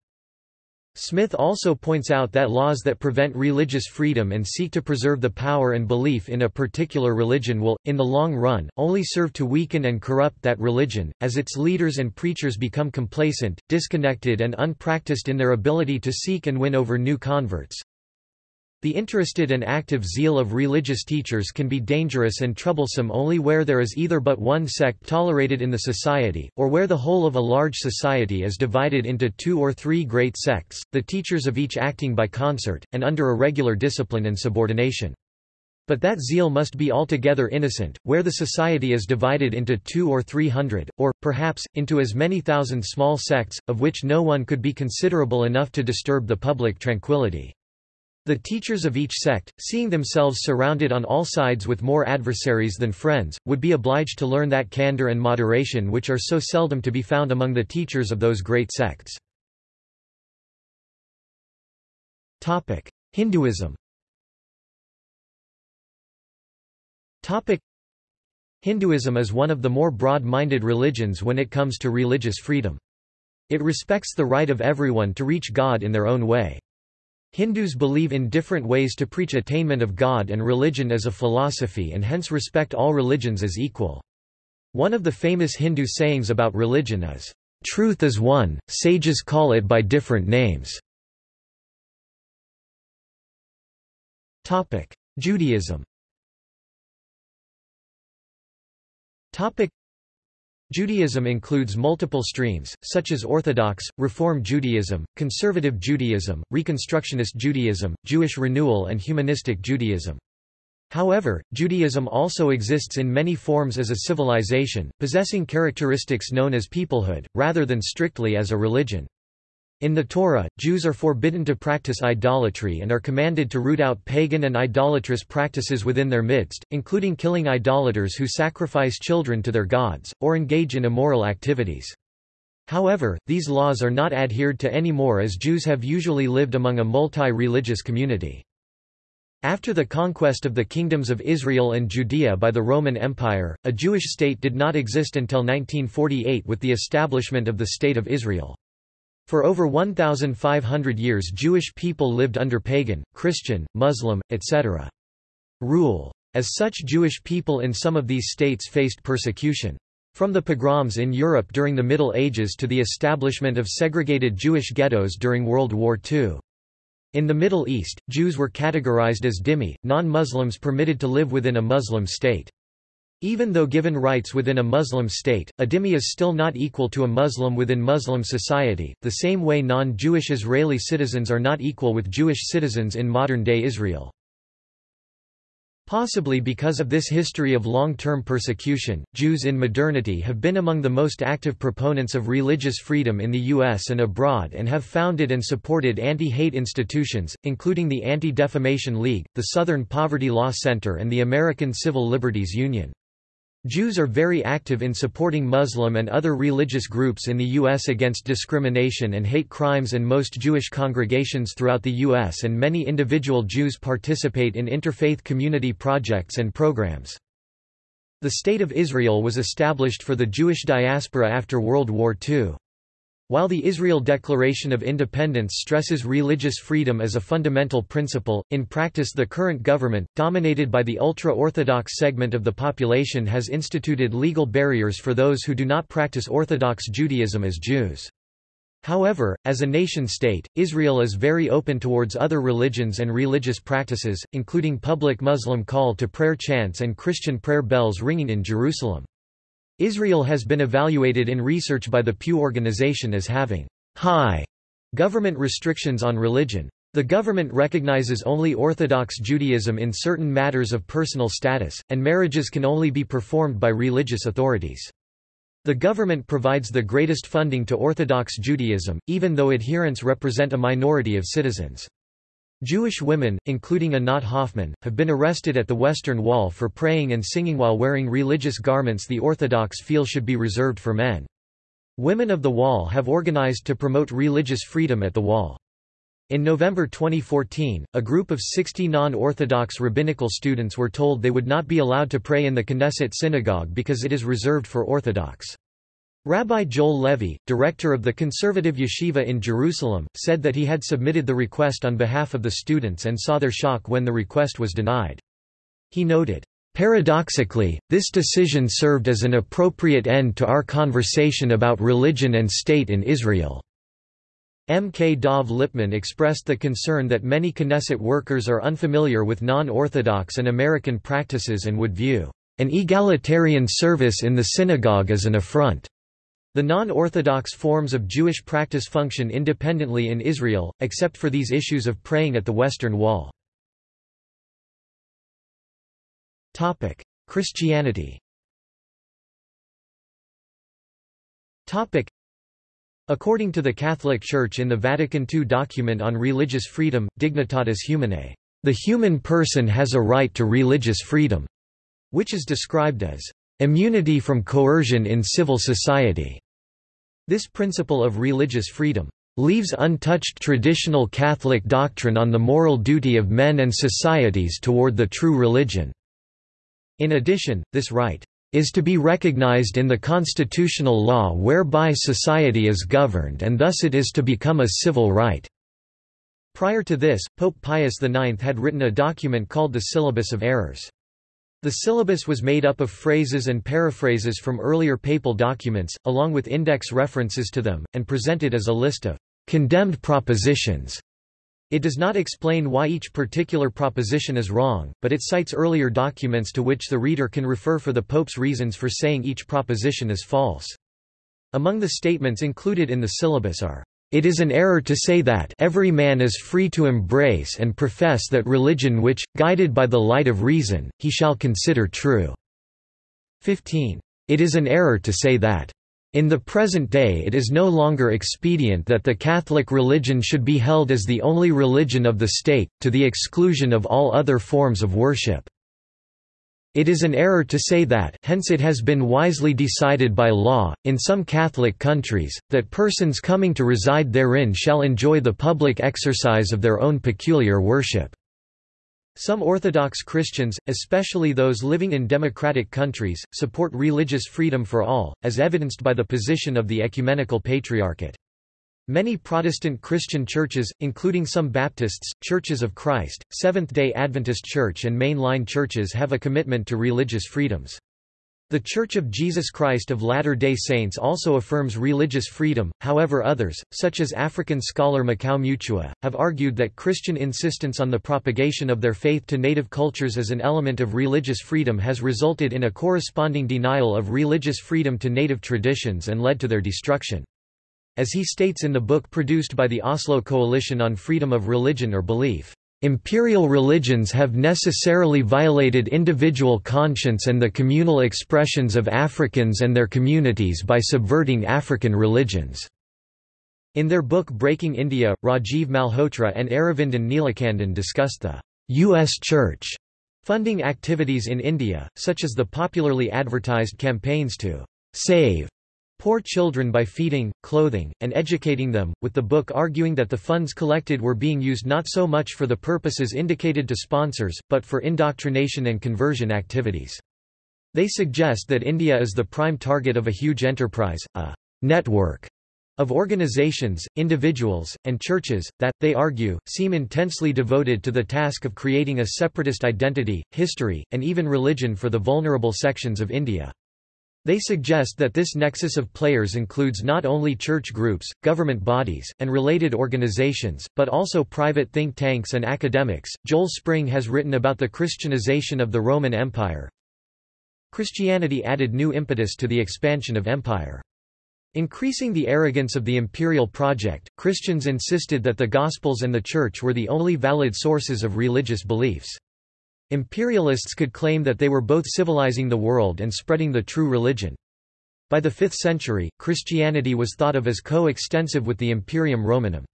Smith also points out that laws that prevent religious freedom and seek to preserve the power and belief in a particular religion will, in the long run, only serve to weaken and corrupt that religion, as its leaders and preachers become complacent, disconnected and unpracticed in their ability to seek and win over new converts. The interested and active zeal of religious teachers can be dangerous and troublesome only where there is either but one sect tolerated in the society, or where the whole of a large society is divided into two or three great sects, the teachers of each acting by concert, and under a regular discipline and subordination. But that zeal must be altogether innocent, where the society is divided into two or three hundred, or, perhaps, into as many thousand small sects, of which no one could be considerable enough to disturb the public tranquility. The teachers of each sect, seeing themselves surrounded on all sides with more adversaries than friends, would be obliged to learn that candor and moderation which are so seldom to be found among the teachers of those great sects. Hinduism Hinduism is one of the more broad-minded religions when it comes to religious freedom. It respects the right of everyone to reach God in their own way. Hindus believe in different ways to preach attainment of God and religion as a philosophy and hence respect all religions as equal. One of the famous Hindu sayings about religion is, "...truth is one, sages call it by different names." Judaism Judaism includes multiple streams, such as Orthodox, Reform Judaism, Conservative Judaism, Reconstructionist Judaism, Jewish Renewal and Humanistic Judaism. However, Judaism also exists in many forms as a civilization, possessing characteristics known as peoplehood, rather than strictly as a religion. In the Torah, Jews are forbidden to practice idolatry and are commanded to root out pagan and idolatrous practices within their midst, including killing idolaters who sacrifice children to their gods, or engage in immoral activities. However, these laws are not adhered to anymore as Jews have usually lived among a multi-religious community. After the conquest of the kingdoms of Israel and Judea by the Roman Empire, a Jewish state did not exist until 1948 with the establishment of the State of Israel. For over 1,500 years Jewish people lived under pagan, Christian, Muslim, etc. rule. As such Jewish people in some of these states faced persecution. From the pogroms in Europe during the Middle Ages to the establishment of segregated Jewish ghettos during World War II. In the Middle East, Jews were categorized as dhimmi, non-Muslims permitted to live within a Muslim state. Even though given rights within a Muslim state, a dhimmi is still not equal to a Muslim within Muslim society, the same way non-Jewish Israeli citizens are not equal with Jewish citizens in modern-day Israel. Possibly because of this history of long-term persecution, Jews in modernity have been among the most active proponents of religious freedom in the U.S. and abroad and have founded and supported anti-hate institutions, including the Anti-Defamation League, the Southern Poverty Law Center and the American Civil Liberties Union. Jews are very active in supporting Muslim and other religious groups in the U.S. against discrimination and hate crimes and most Jewish congregations throughout the U.S. and many individual Jews participate in interfaith community projects and programs. The State of Israel was established for the Jewish diaspora after World War II. While the Israel Declaration of Independence stresses religious freedom as a fundamental principle, in practice the current government, dominated by the ultra-Orthodox segment of the population has instituted legal barriers for those who do not practice Orthodox Judaism as Jews. However, as a nation-state, Israel is very open towards other religions and religious practices, including public Muslim call to prayer chants and Christian prayer bells ringing in Jerusalem. Israel has been evaluated in research by the Pew Organization as having high government restrictions on religion. The government recognizes only Orthodox Judaism in certain matters of personal status, and marriages can only be performed by religious authorities. The government provides the greatest funding to Orthodox Judaism, even though adherents represent a minority of citizens. Jewish women, including Anat Hoffman, have been arrested at the Western Wall for praying and singing while wearing religious garments the Orthodox feel should be reserved for men. Women of the Wall have organized to promote religious freedom at the Wall. In November 2014, a group of 60 non-Orthodox rabbinical students were told they would not be allowed to pray in the Knesset synagogue because it is reserved for Orthodox. Rabbi Joel Levy, director of the conservative yeshiva in Jerusalem, said that he had submitted the request on behalf of the students and saw their shock when the request was denied. He noted, Paradoxically, this decision served as an appropriate end to our conversation about religion and state in Israel. M. K. Dov Lipman expressed the concern that many Knesset workers are unfamiliar with non-Orthodox and American practices and would view an egalitarian service in the synagogue as an affront. The non-Orthodox forms of Jewish practice function independently in Israel, except for these issues of praying at the Western Wall. Christianity According to the Catholic Church in the Vatican II document on religious freedom, Dignitatis Humanae, the human person has a right to religious freedom, which is described as Immunity from coercion in civil society. This principle of religious freedom leaves untouched traditional Catholic doctrine on the moral duty of men and societies toward the true religion. In addition, this right is to be recognized in the constitutional law whereby society is governed and thus it is to become a civil right." Prior to this, Pope Pius IX had written a document called the Syllabus of Errors. The syllabus was made up of phrases and paraphrases from earlier papal documents, along with index references to them, and presented as a list of condemned propositions. It does not explain why each particular proposition is wrong, but it cites earlier documents to which the reader can refer for the Pope's reasons for saying each proposition is false. Among the statements included in the syllabus are it is an error to say that every man is free to embrace and profess that religion which, guided by the light of reason, he shall consider true." 15. It is an error to say that in the present day it is no longer expedient that the Catholic religion should be held as the only religion of the state, to the exclusion of all other forms of worship. It is an error to say that hence it has been wisely decided by law, in some Catholic countries, that persons coming to reside therein shall enjoy the public exercise of their own peculiar worship. Some Orthodox Christians, especially those living in democratic countries, support religious freedom for all, as evidenced by the position of the Ecumenical Patriarchate. Many Protestant Christian churches, including some Baptists, Churches of Christ, Seventh-day Adventist Church and mainline churches have a commitment to religious freedoms. The Church of Jesus Christ of Latter-day Saints also affirms religious freedom, however others, such as African scholar Makau Mutua, have argued that Christian insistence on the propagation of their faith to native cultures as an element of religious freedom has resulted in a corresponding denial of religious freedom to native traditions and led to their destruction. As he states in the book produced by the Oslo Coalition on Freedom of Religion or Belief, Imperial religions have necessarily violated individual conscience and the communal expressions of Africans and their communities by subverting African religions." In their book Breaking India, Rajiv Malhotra and Aravindan Neelakandan discussed the U.S. Church Funding activities in India, such as the popularly advertised campaigns to save poor children by feeding, clothing, and educating them, with the book arguing that the funds collected were being used not so much for the purposes indicated to sponsors, but for indoctrination and conversion activities. They suggest that India is the prime target of a huge enterprise, a network of organizations, individuals, and churches, that, they argue, seem intensely devoted to the task of creating a separatist identity, history, and even religion for the vulnerable sections of India. They suggest that this nexus of players includes not only church groups, government bodies, and related organizations, but also private think tanks and academics. Joel Spring has written about the Christianization of the Roman Empire. Christianity added new impetus to the expansion of empire. Increasing the arrogance of the imperial project, Christians insisted that the Gospels and the Church were the only valid sources of religious beliefs. Imperialists could claim that they were both civilizing the world and spreading the true religion. By the 5th century, Christianity was thought of as co-extensive with the Imperium Romanum.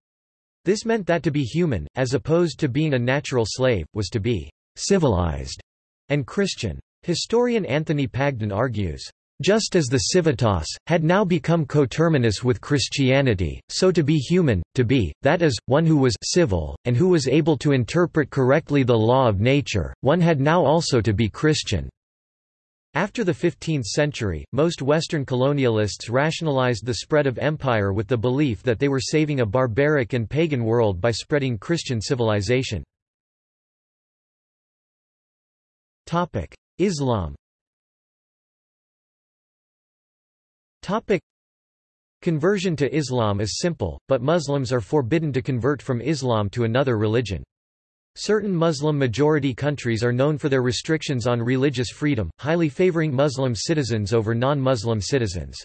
This meant that to be human, as opposed to being a natural slave, was to be civilized and Christian. Historian Anthony Pagden argues, just as the civitas, had now become coterminous with Christianity, so to be human, to be, that is, one who was civil, and who was able to interpret correctly the law of nature, one had now also to be Christian. After the 15th century, most Western colonialists rationalized the spread of empire with the belief that they were saving a barbaric and pagan world by spreading Christian civilization. Islam Topic. Conversion to Islam is simple, but Muslims are forbidden to convert from Islam to another religion. Certain Muslim-majority countries are known for their restrictions on religious freedom, highly favoring Muslim citizens over non-Muslim citizens.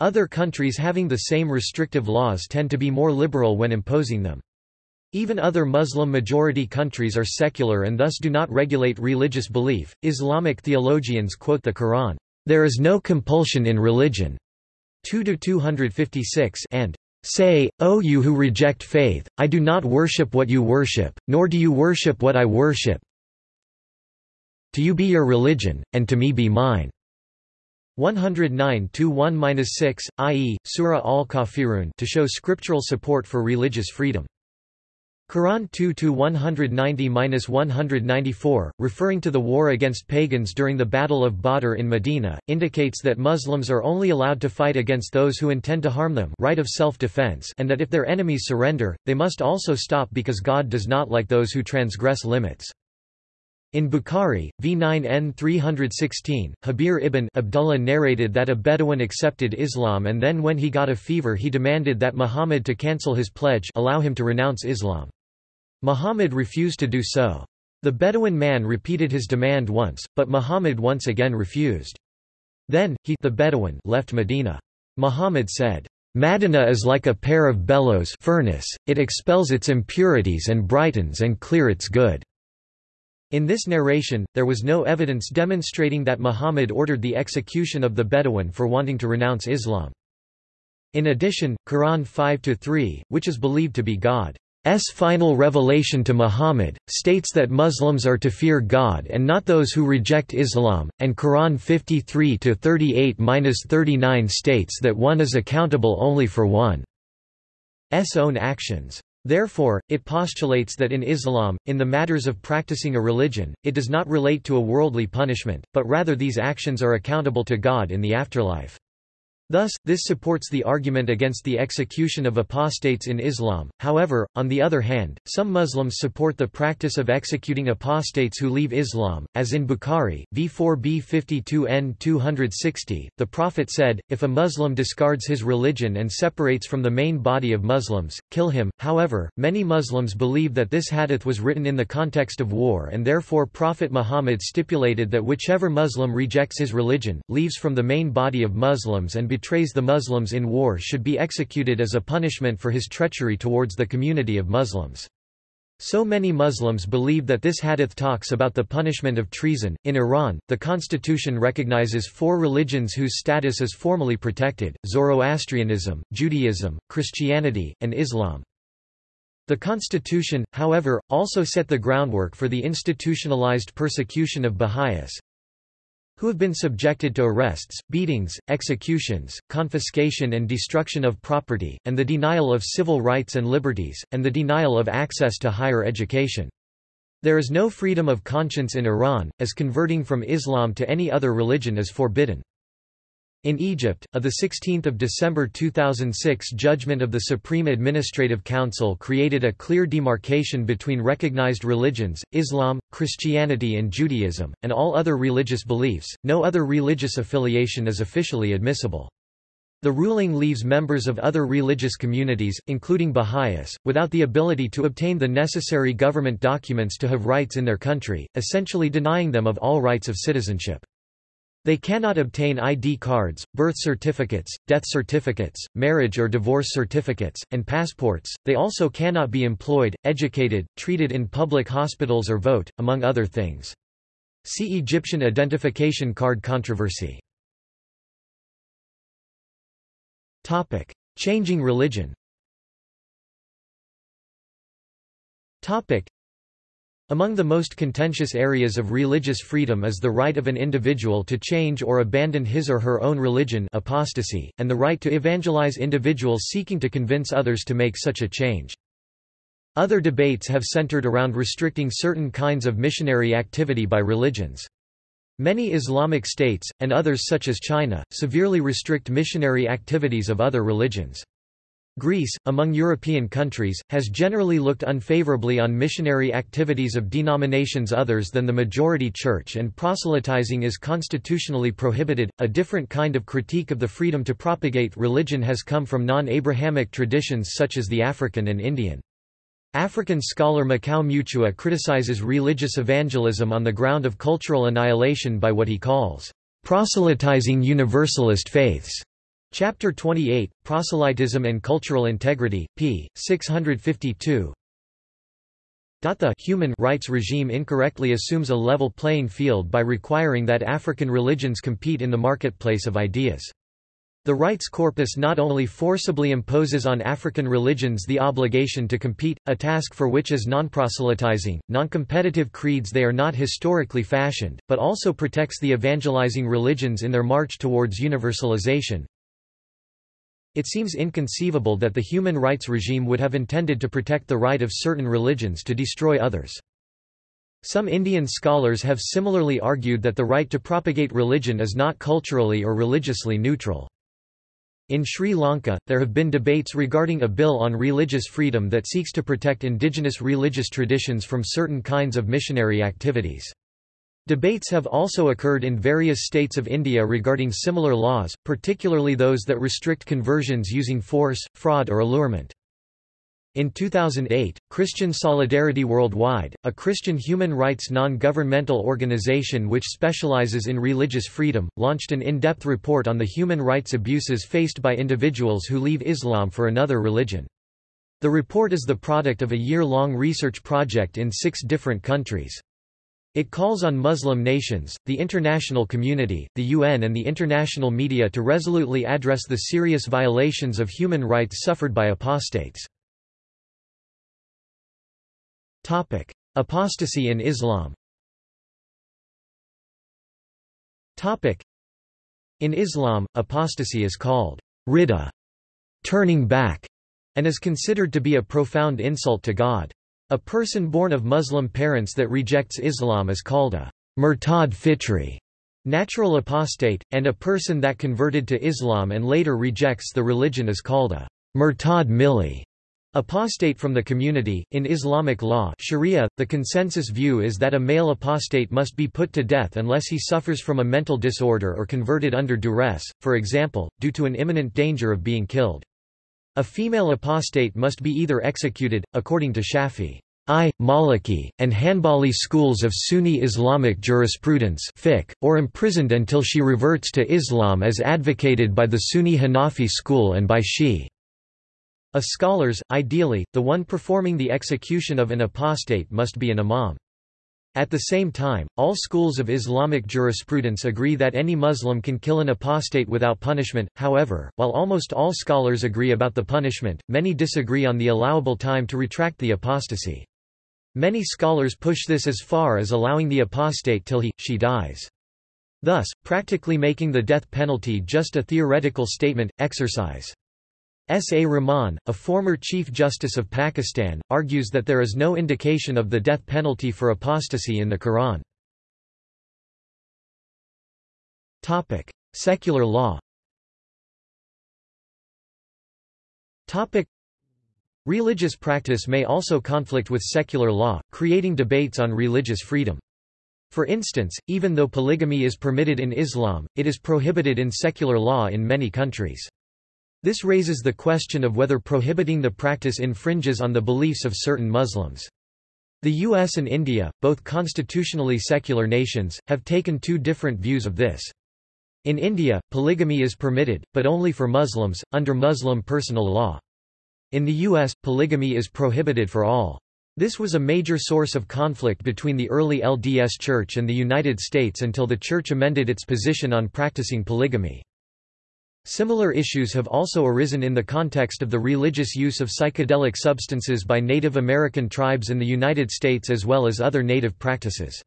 Other countries having the same restrictive laws tend to be more liberal when imposing them. Even other Muslim-majority countries are secular and thus do not regulate religious belief. Islamic theologians quote the Quran, there is no compulsion in religion. 2-256 and Say, O you who reject faith, I do not worship what you worship, nor do you worship what I worship. To you be your religion, and to me be mine. 109-1-6, i.e., Surah al-Kafirun to show scriptural support for religious freedom. Quran 2-190-194, referring to the war against pagans during the Battle of Badr in Medina, indicates that Muslims are only allowed to fight against those who intend to harm them right of self-defense and that if their enemies surrender, they must also stop because God does not like those who transgress limits. In Bukhari, v9 n316, Jabir ibn Abdullah narrated that a Bedouin accepted Islam and then when he got a fever he demanded that Muhammad to cancel his pledge allow him to renounce Islam. Muhammad refused to do so. The Bedouin man repeated his demand once, but Muhammad once again refused. Then, he the Bedouin left Medina. Muhammad said, Madina is like a pair of bellows furnace, it expels its impurities and brightens and clear its good. In this narration, there was no evidence demonstrating that Muhammad ordered the execution of the Bedouin for wanting to renounce Islam. In addition, Quran 5-3, which is believed to be God S final revelation to Muhammad, states that Muslims are to fear God and not those who reject Islam, and Quran 53-38-39 states that one is accountable only for one's own actions. Therefore, it postulates that in Islam, in the matters of practicing a religion, it does not relate to a worldly punishment, but rather these actions are accountable to God in the afterlife. Thus, this supports the argument against the execution of apostates in Islam. However, on the other hand, some Muslims support the practice of executing apostates who leave Islam, as in Bukhari, v4b 52n 260. The Prophet said, If a Muslim discards his religion and separates from the main body of Muslims, kill him. However, many Muslims believe that this hadith was written in the context of war and therefore Prophet Muhammad stipulated that whichever Muslim rejects his religion, leaves from the main body of Muslims and betrays the Muslims in war should be executed as a punishment for his treachery towards the community of Muslims. So many Muslims believe that this hadith talks about the punishment of treason. In Iran, the constitution recognizes four religions whose status is formally protected Zoroastrianism, Judaism, Christianity, and Islam. The constitution, however, also set the groundwork for the institutionalized persecution of Baha'is, who have been subjected to arrests, beatings, executions, confiscation and destruction of property, and the denial of civil rights and liberties, and the denial of access to higher education. There is no freedom of conscience in Iran, as converting from Islam to any other religion is forbidden. In Egypt, a 16 December 2006 judgment of the Supreme Administrative Council created a clear demarcation between recognized religions, Islam, Christianity and Judaism, and all other religious beliefs. No other religious affiliation is officially admissible. The ruling leaves members of other religious communities, including Baha'is, without the ability to obtain the necessary government documents to have rights in their country, essentially denying them of all rights of citizenship. They cannot obtain ID cards, birth certificates, death certificates, marriage or divorce certificates, and passports. They also cannot be employed, educated, treated in public hospitals or vote, among other things. See Egyptian identification card controversy. Topic: Changing religion. Topic: among the most contentious areas of religious freedom is the right of an individual to change or abandon his or her own religion apostasy, and the right to evangelize individuals seeking to convince others to make such a change. Other debates have centered around restricting certain kinds of missionary activity by religions. Many Islamic states, and others such as China, severely restrict missionary activities of other religions. Greece, among European countries, has generally looked unfavorably on missionary activities of denominations others than the majority church and proselytizing is constitutionally prohibited. A different kind of critique of the freedom to propagate religion has come from non-Abrahamic traditions such as the African and Indian. African scholar Makau Mutua criticizes religious evangelism on the ground of cultural annihilation by what he calls proselytizing universalist faiths. Chapter 28, Proselytism and Cultural Integrity, p. 652 The human rights regime incorrectly assumes a level playing field by requiring that African religions compete in the marketplace of ideas. The rights corpus not only forcibly imposes on African religions the obligation to compete, a task for which is non-proselytizing, non-competitive creeds they are not historically fashioned, but also protects the evangelizing religions in their march towards universalization, it seems inconceivable that the human rights regime would have intended to protect the right of certain religions to destroy others. Some Indian scholars have similarly argued that the right to propagate religion is not culturally or religiously neutral. In Sri Lanka, there have been debates regarding a bill on religious freedom that seeks to protect indigenous religious traditions from certain kinds of missionary activities. Debates have also occurred in various states of India regarding similar laws, particularly those that restrict conversions using force, fraud or allurement. In 2008, Christian Solidarity Worldwide, a Christian human rights non-governmental organization which specializes in religious freedom, launched an in-depth report on the human rights abuses faced by individuals who leave Islam for another religion. The report is the product of a year-long research project in six different countries. It calls on Muslim nations, the international community, the UN and the international media to resolutely address the serious violations of human rights suffered by apostates. Apostasy in Islam In Islam, apostasy is called ridda, turning back, and is considered to be a profound insult to God. A person born of Muslim parents that rejects Islam is called a murtad fitri, natural apostate, and a person that converted to Islam and later rejects the religion is called a murtad milli. Apostate from the community. In Islamic law Sharia, the consensus view is that a male apostate must be put to death unless he suffers from a mental disorder or converted under duress, for example, due to an imminent danger of being killed. A female apostate must be either executed, according to Shafi I, Maliki, and Hanbali schools of Sunni Islamic jurisprudence fiqh, or imprisoned until she reverts to Islam as advocated by the Sunni Hanafi school and by Shi. A scholars, ideally, the one performing the execution of an apostate must be an imam. At the same time, all schools of Islamic jurisprudence agree that any Muslim can kill an apostate without punishment, however, while almost all scholars agree about the punishment, many disagree on the allowable time to retract the apostasy. Many scholars push this as far as allowing the apostate till he, she dies. Thus, practically making the death penalty just a theoretical statement, exercise. S. A. Rahman, a former Chief Justice of Pakistan, argues that there is no indication of the death penalty for apostasy in the Quran. Secular law Religious practice may also conflict with secular law, creating debates on religious freedom. For instance, even though polygamy is permitted in Islam, it is prohibited in secular law in many countries. This raises the question of whether prohibiting the practice infringes on the beliefs of certain Muslims. The US and India, both constitutionally secular nations, have taken two different views of this. In India, polygamy is permitted, but only for Muslims, under Muslim personal law. In the US, polygamy is prohibited for all. This was a major source of conflict between the early LDS Church and the United States until the Church amended its position on practicing polygamy. Similar issues have also arisen in the context of the religious use of psychedelic substances by Native American tribes in the United States as well as other native practices.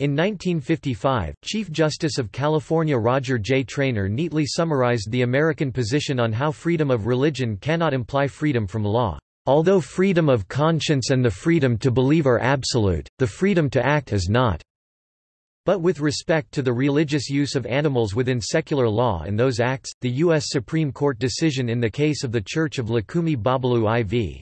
In 1955, Chief Justice of California Roger J. Traynor neatly summarized the American position on how freedom of religion cannot imply freedom from law. Although freedom of conscience and the freedom to believe are absolute, the freedom to act is not. But with respect to the religious use of animals within secular law and those acts, the U.S. Supreme Court decision in the case of the Church of Lukumi Babalu Aye v.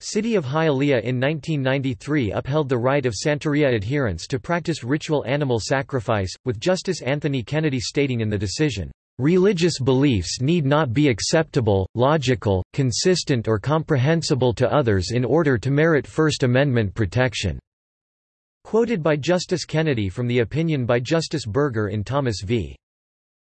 City of Hialeah in 1993 upheld the right of Santeria adherents to practice ritual animal sacrifice, with Justice Anthony Kennedy stating in the decision, "...religious beliefs need not be acceptable, logical, consistent or comprehensible to others in order to merit First Amendment protection." Quoted by Justice Kennedy from the opinion by Justice Burger in Thomas v.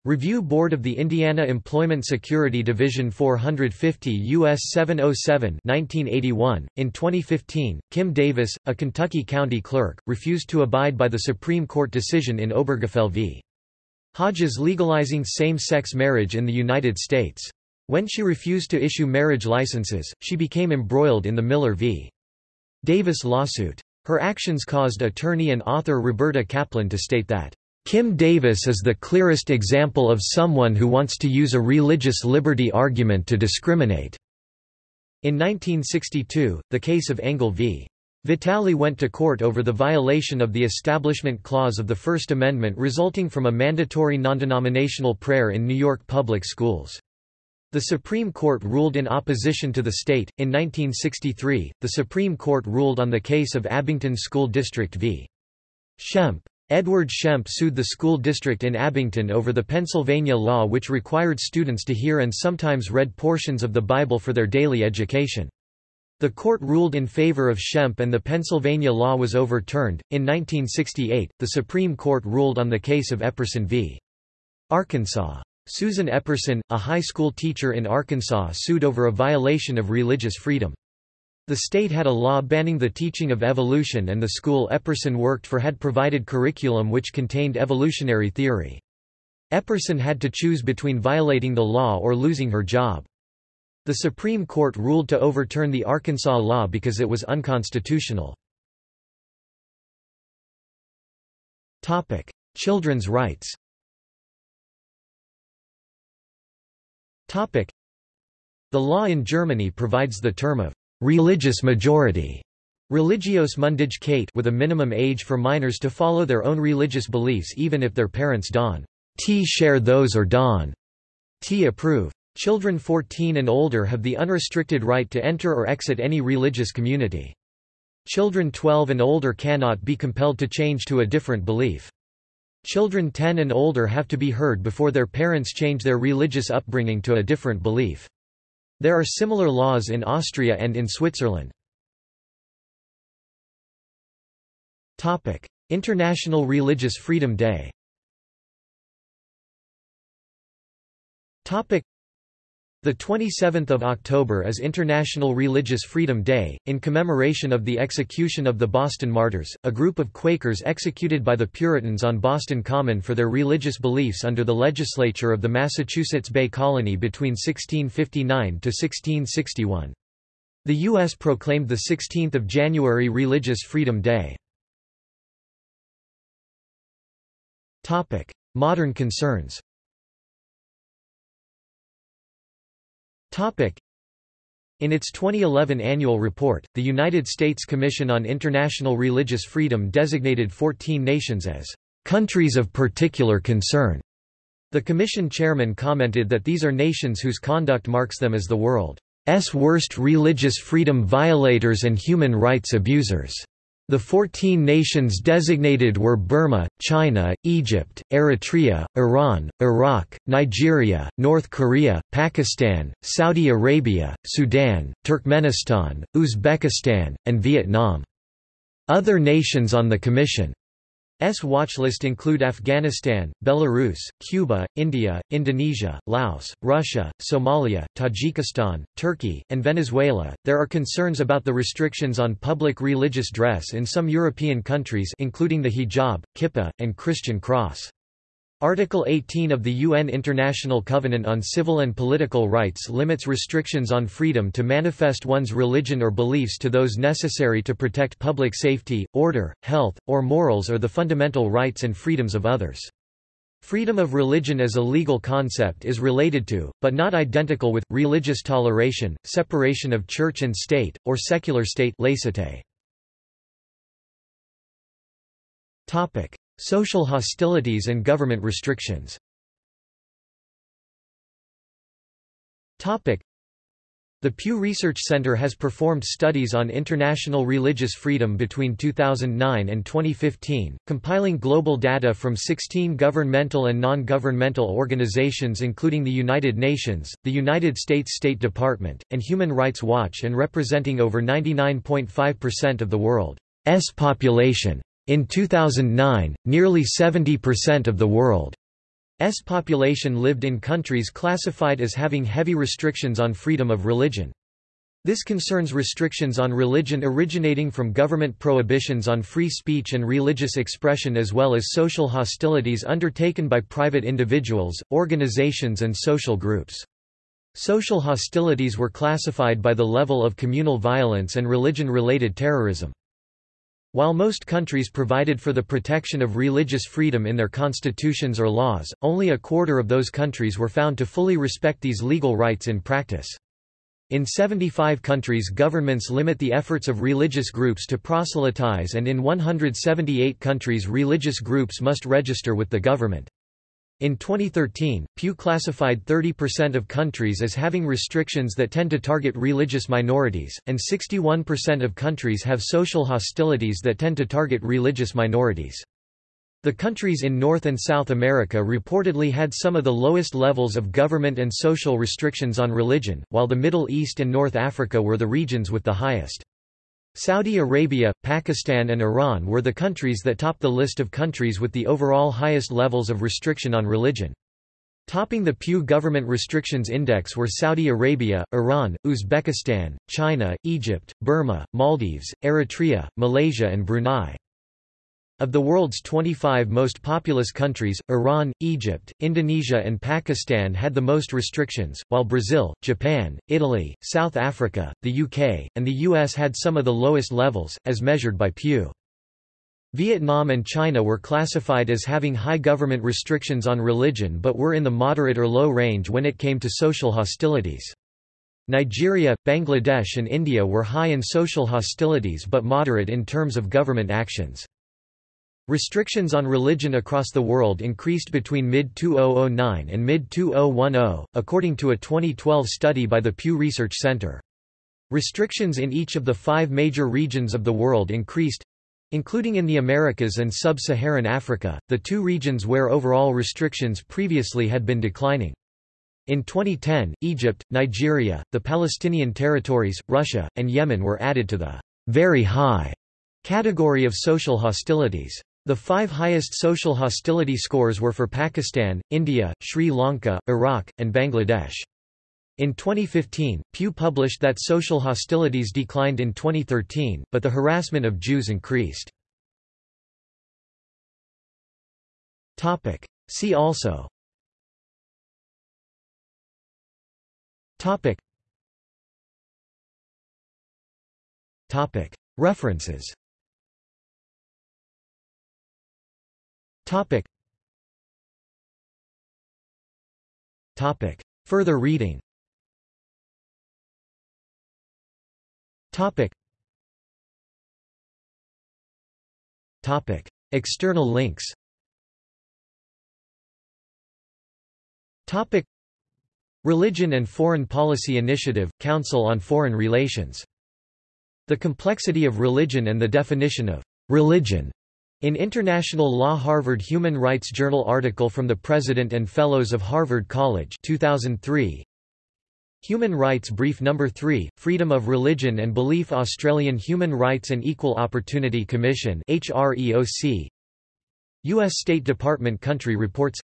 Review Board of the Indiana Employment Security Division 450 U.S. 707 1981. .In 2015, Kim Davis, a Kentucky county clerk, refused to abide by the Supreme Court decision in Obergefell v. Hodges legalizing same-sex marriage in the United States. When she refused to issue marriage licenses, she became embroiled in the Miller v. Davis lawsuit. Her actions caused attorney and author Roberta Kaplan to state that, "...Kim Davis is the clearest example of someone who wants to use a religious liberty argument to discriminate." In 1962, the case of Engel v. Vitale went to court over the violation of the Establishment Clause of the First Amendment resulting from a mandatory non-denominational prayer in New York public schools. The Supreme Court ruled in opposition to the state. In 1963, the Supreme Court ruled on the case of Abington School District v. Schempp. Edward Schempp sued the school district in Abington over the Pennsylvania law which required students to hear and sometimes read portions of the Bible for their daily education. The court ruled in favor of Schempp and the Pennsylvania law was overturned. In 1968, the Supreme Court ruled on the case of Epperson v. Arkansas. Susan Epperson, a high school teacher in Arkansas sued over a violation of religious freedom. The state had a law banning the teaching of evolution and the school Epperson worked for had provided curriculum which contained evolutionary theory. Epperson had to choose between violating the law or losing her job. The Supreme Court ruled to overturn the Arkansas law because it was unconstitutional. Children's rights The law in Germany provides the term of religious majority Religionsmündigkeit with a minimum age for minors to follow their own religious beliefs even if their parents don t share those or don t approve. Children 14 and older have the unrestricted right to enter or exit any religious community. Children 12 and older cannot be compelled to change to a different belief. Children 10 and older have to be heard before their parents change their religious upbringing to a different belief. There are similar laws in Austria and in Switzerland. International Religious Freedom Day The 27th of October is International Religious Freedom Day, in commemoration of the execution of the Boston Martyrs, a group of Quakers executed by the Puritans on Boston Common for their religious beliefs under the legislature of the Massachusetts Bay Colony between 1659 to 1661. The U.S. proclaimed the 16th of January Religious Freedom Day. Modern concerns In its 2011 annual report, the United States Commission on International Religious Freedom designated 14 nations as countries of particular concern. The Commission chairman commented that these are nations whose conduct marks them as the world's worst religious freedom violators and human rights abusers. The 14 nations designated were Burma, China, Egypt, Eritrea, Iran, Iraq, Nigeria, North Korea, Pakistan, Saudi Arabia, Sudan, Turkmenistan, Uzbekistan, and Vietnam. Other nations on the Commission S watchlist include Afghanistan, Belarus, Cuba, India, Indonesia, Laos, Russia, Somalia, Tajikistan, Turkey, and Venezuela. There are concerns about the restrictions on public religious dress in some European countries including the hijab, kippah, and Christian cross. Article 18 of the UN International Covenant on Civil and Political Rights limits restrictions on freedom to manifest one's religion or beliefs to those necessary to protect public safety, order, health, or morals or the fundamental rights and freedoms of others. Freedom of religion as a legal concept is related to, but not identical with, religious toleration, separation of church and state, or secular state laicite. Social hostilities and government restrictions the Pew Research Center has performed studies on international religious freedom between 2009 and 2015, compiling global data from 16 governmental and non-governmental organizations including the United Nations, the United States State Department, and Human Rights Watch and representing over 99.5% of the world's population. In 2009, nearly 70% of the world's population lived in countries classified as having heavy restrictions on freedom of religion. This concerns restrictions on religion originating from government prohibitions on free speech and religious expression as well as social hostilities undertaken by private individuals, organizations and social groups. Social hostilities were classified by the level of communal violence and religion-related terrorism. While most countries provided for the protection of religious freedom in their constitutions or laws, only a quarter of those countries were found to fully respect these legal rights in practice. In 75 countries governments limit the efforts of religious groups to proselytize and in 178 countries religious groups must register with the government. In 2013, Pew classified 30% of countries as having restrictions that tend to target religious minorities, and 61% of countries have social hostilities that tend to target religious minorities. The countries in North and South America reportedly had some of the lowest levels of government and social restrictions on religion, while the Middle East and North Africa were the regions with the highest. Saudi Arabia, Pakistan and Iran were the countries that topped the list of countries with the overall highest levels of restriction on religion. Topping the Pew Government Restrictions Index were Saudi Arabia, Iran, Uzbekistan, China, Egypt, Burma, Maldives, Eritrea, Malaysia and Brunei. Of the world's 25 most populous countries, Iran, Egypt, Indonesia and Pakistan had the most restrictions, while Brazil, Japan, Italy, South Africa, the UK, and the US had some of the lowest levels, as measured by Pew. Vietnam and China were classified as having high government restrictions on religion but were in the moderate or low range when it came to social hostilities. Nigeria, Bangladesh and India were high in social hostilities but moderate in terms of government actions. Restrictions on religion across the world increased between mid-2009 and mid-2010, according to a 2012 study by the Pew Research Center. Restrictions in each of the five major regions of the world increased, including in the Americas and sub-Saharan Africa, the two regions where overall restrictions previously had been declining. In 2010, Egypt, Nigeria, the Palestinian territories, Russia, and Yemen were added to the very high category of social hostilities. The five highest social hostility scores were for Pakistan, India, Sri Lanka, Iraq, and Bangladesh. In 2015, Pew published that social hostilities declined in 2013, but the harassment of Jews increased. See also. References Further reading Topic. Topic. External links Topic. Religion and Foreign Policy Initiative, Council on Foreign Relations. The Complexity of Religion and the Definition of religion in International Law Harvard Human Rights Journal article from the President and Fellows of Harvard College 2003 Human Rights Brief No. 3, Freedom of Religion and Belief Australian Human Rights and Equal Opportunity Commission HREOC U.S. State Department Country Reports.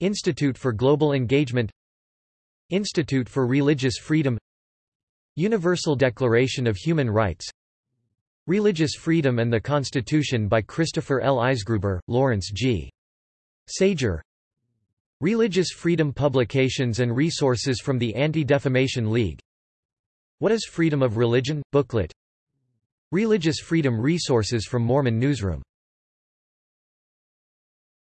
Institute for Global Engagement. Institute for Religious Freedom. Universal Declaration of Human Rights Religious Freedom and the Constitution by Christopher L. Eisgruber, Lawrence G. Sager Religious Freedom Publications and Resources from the Anti-Defamation League What is Freedom of Religion? Booklet Religious Freedom Resources from Mormon Newsroom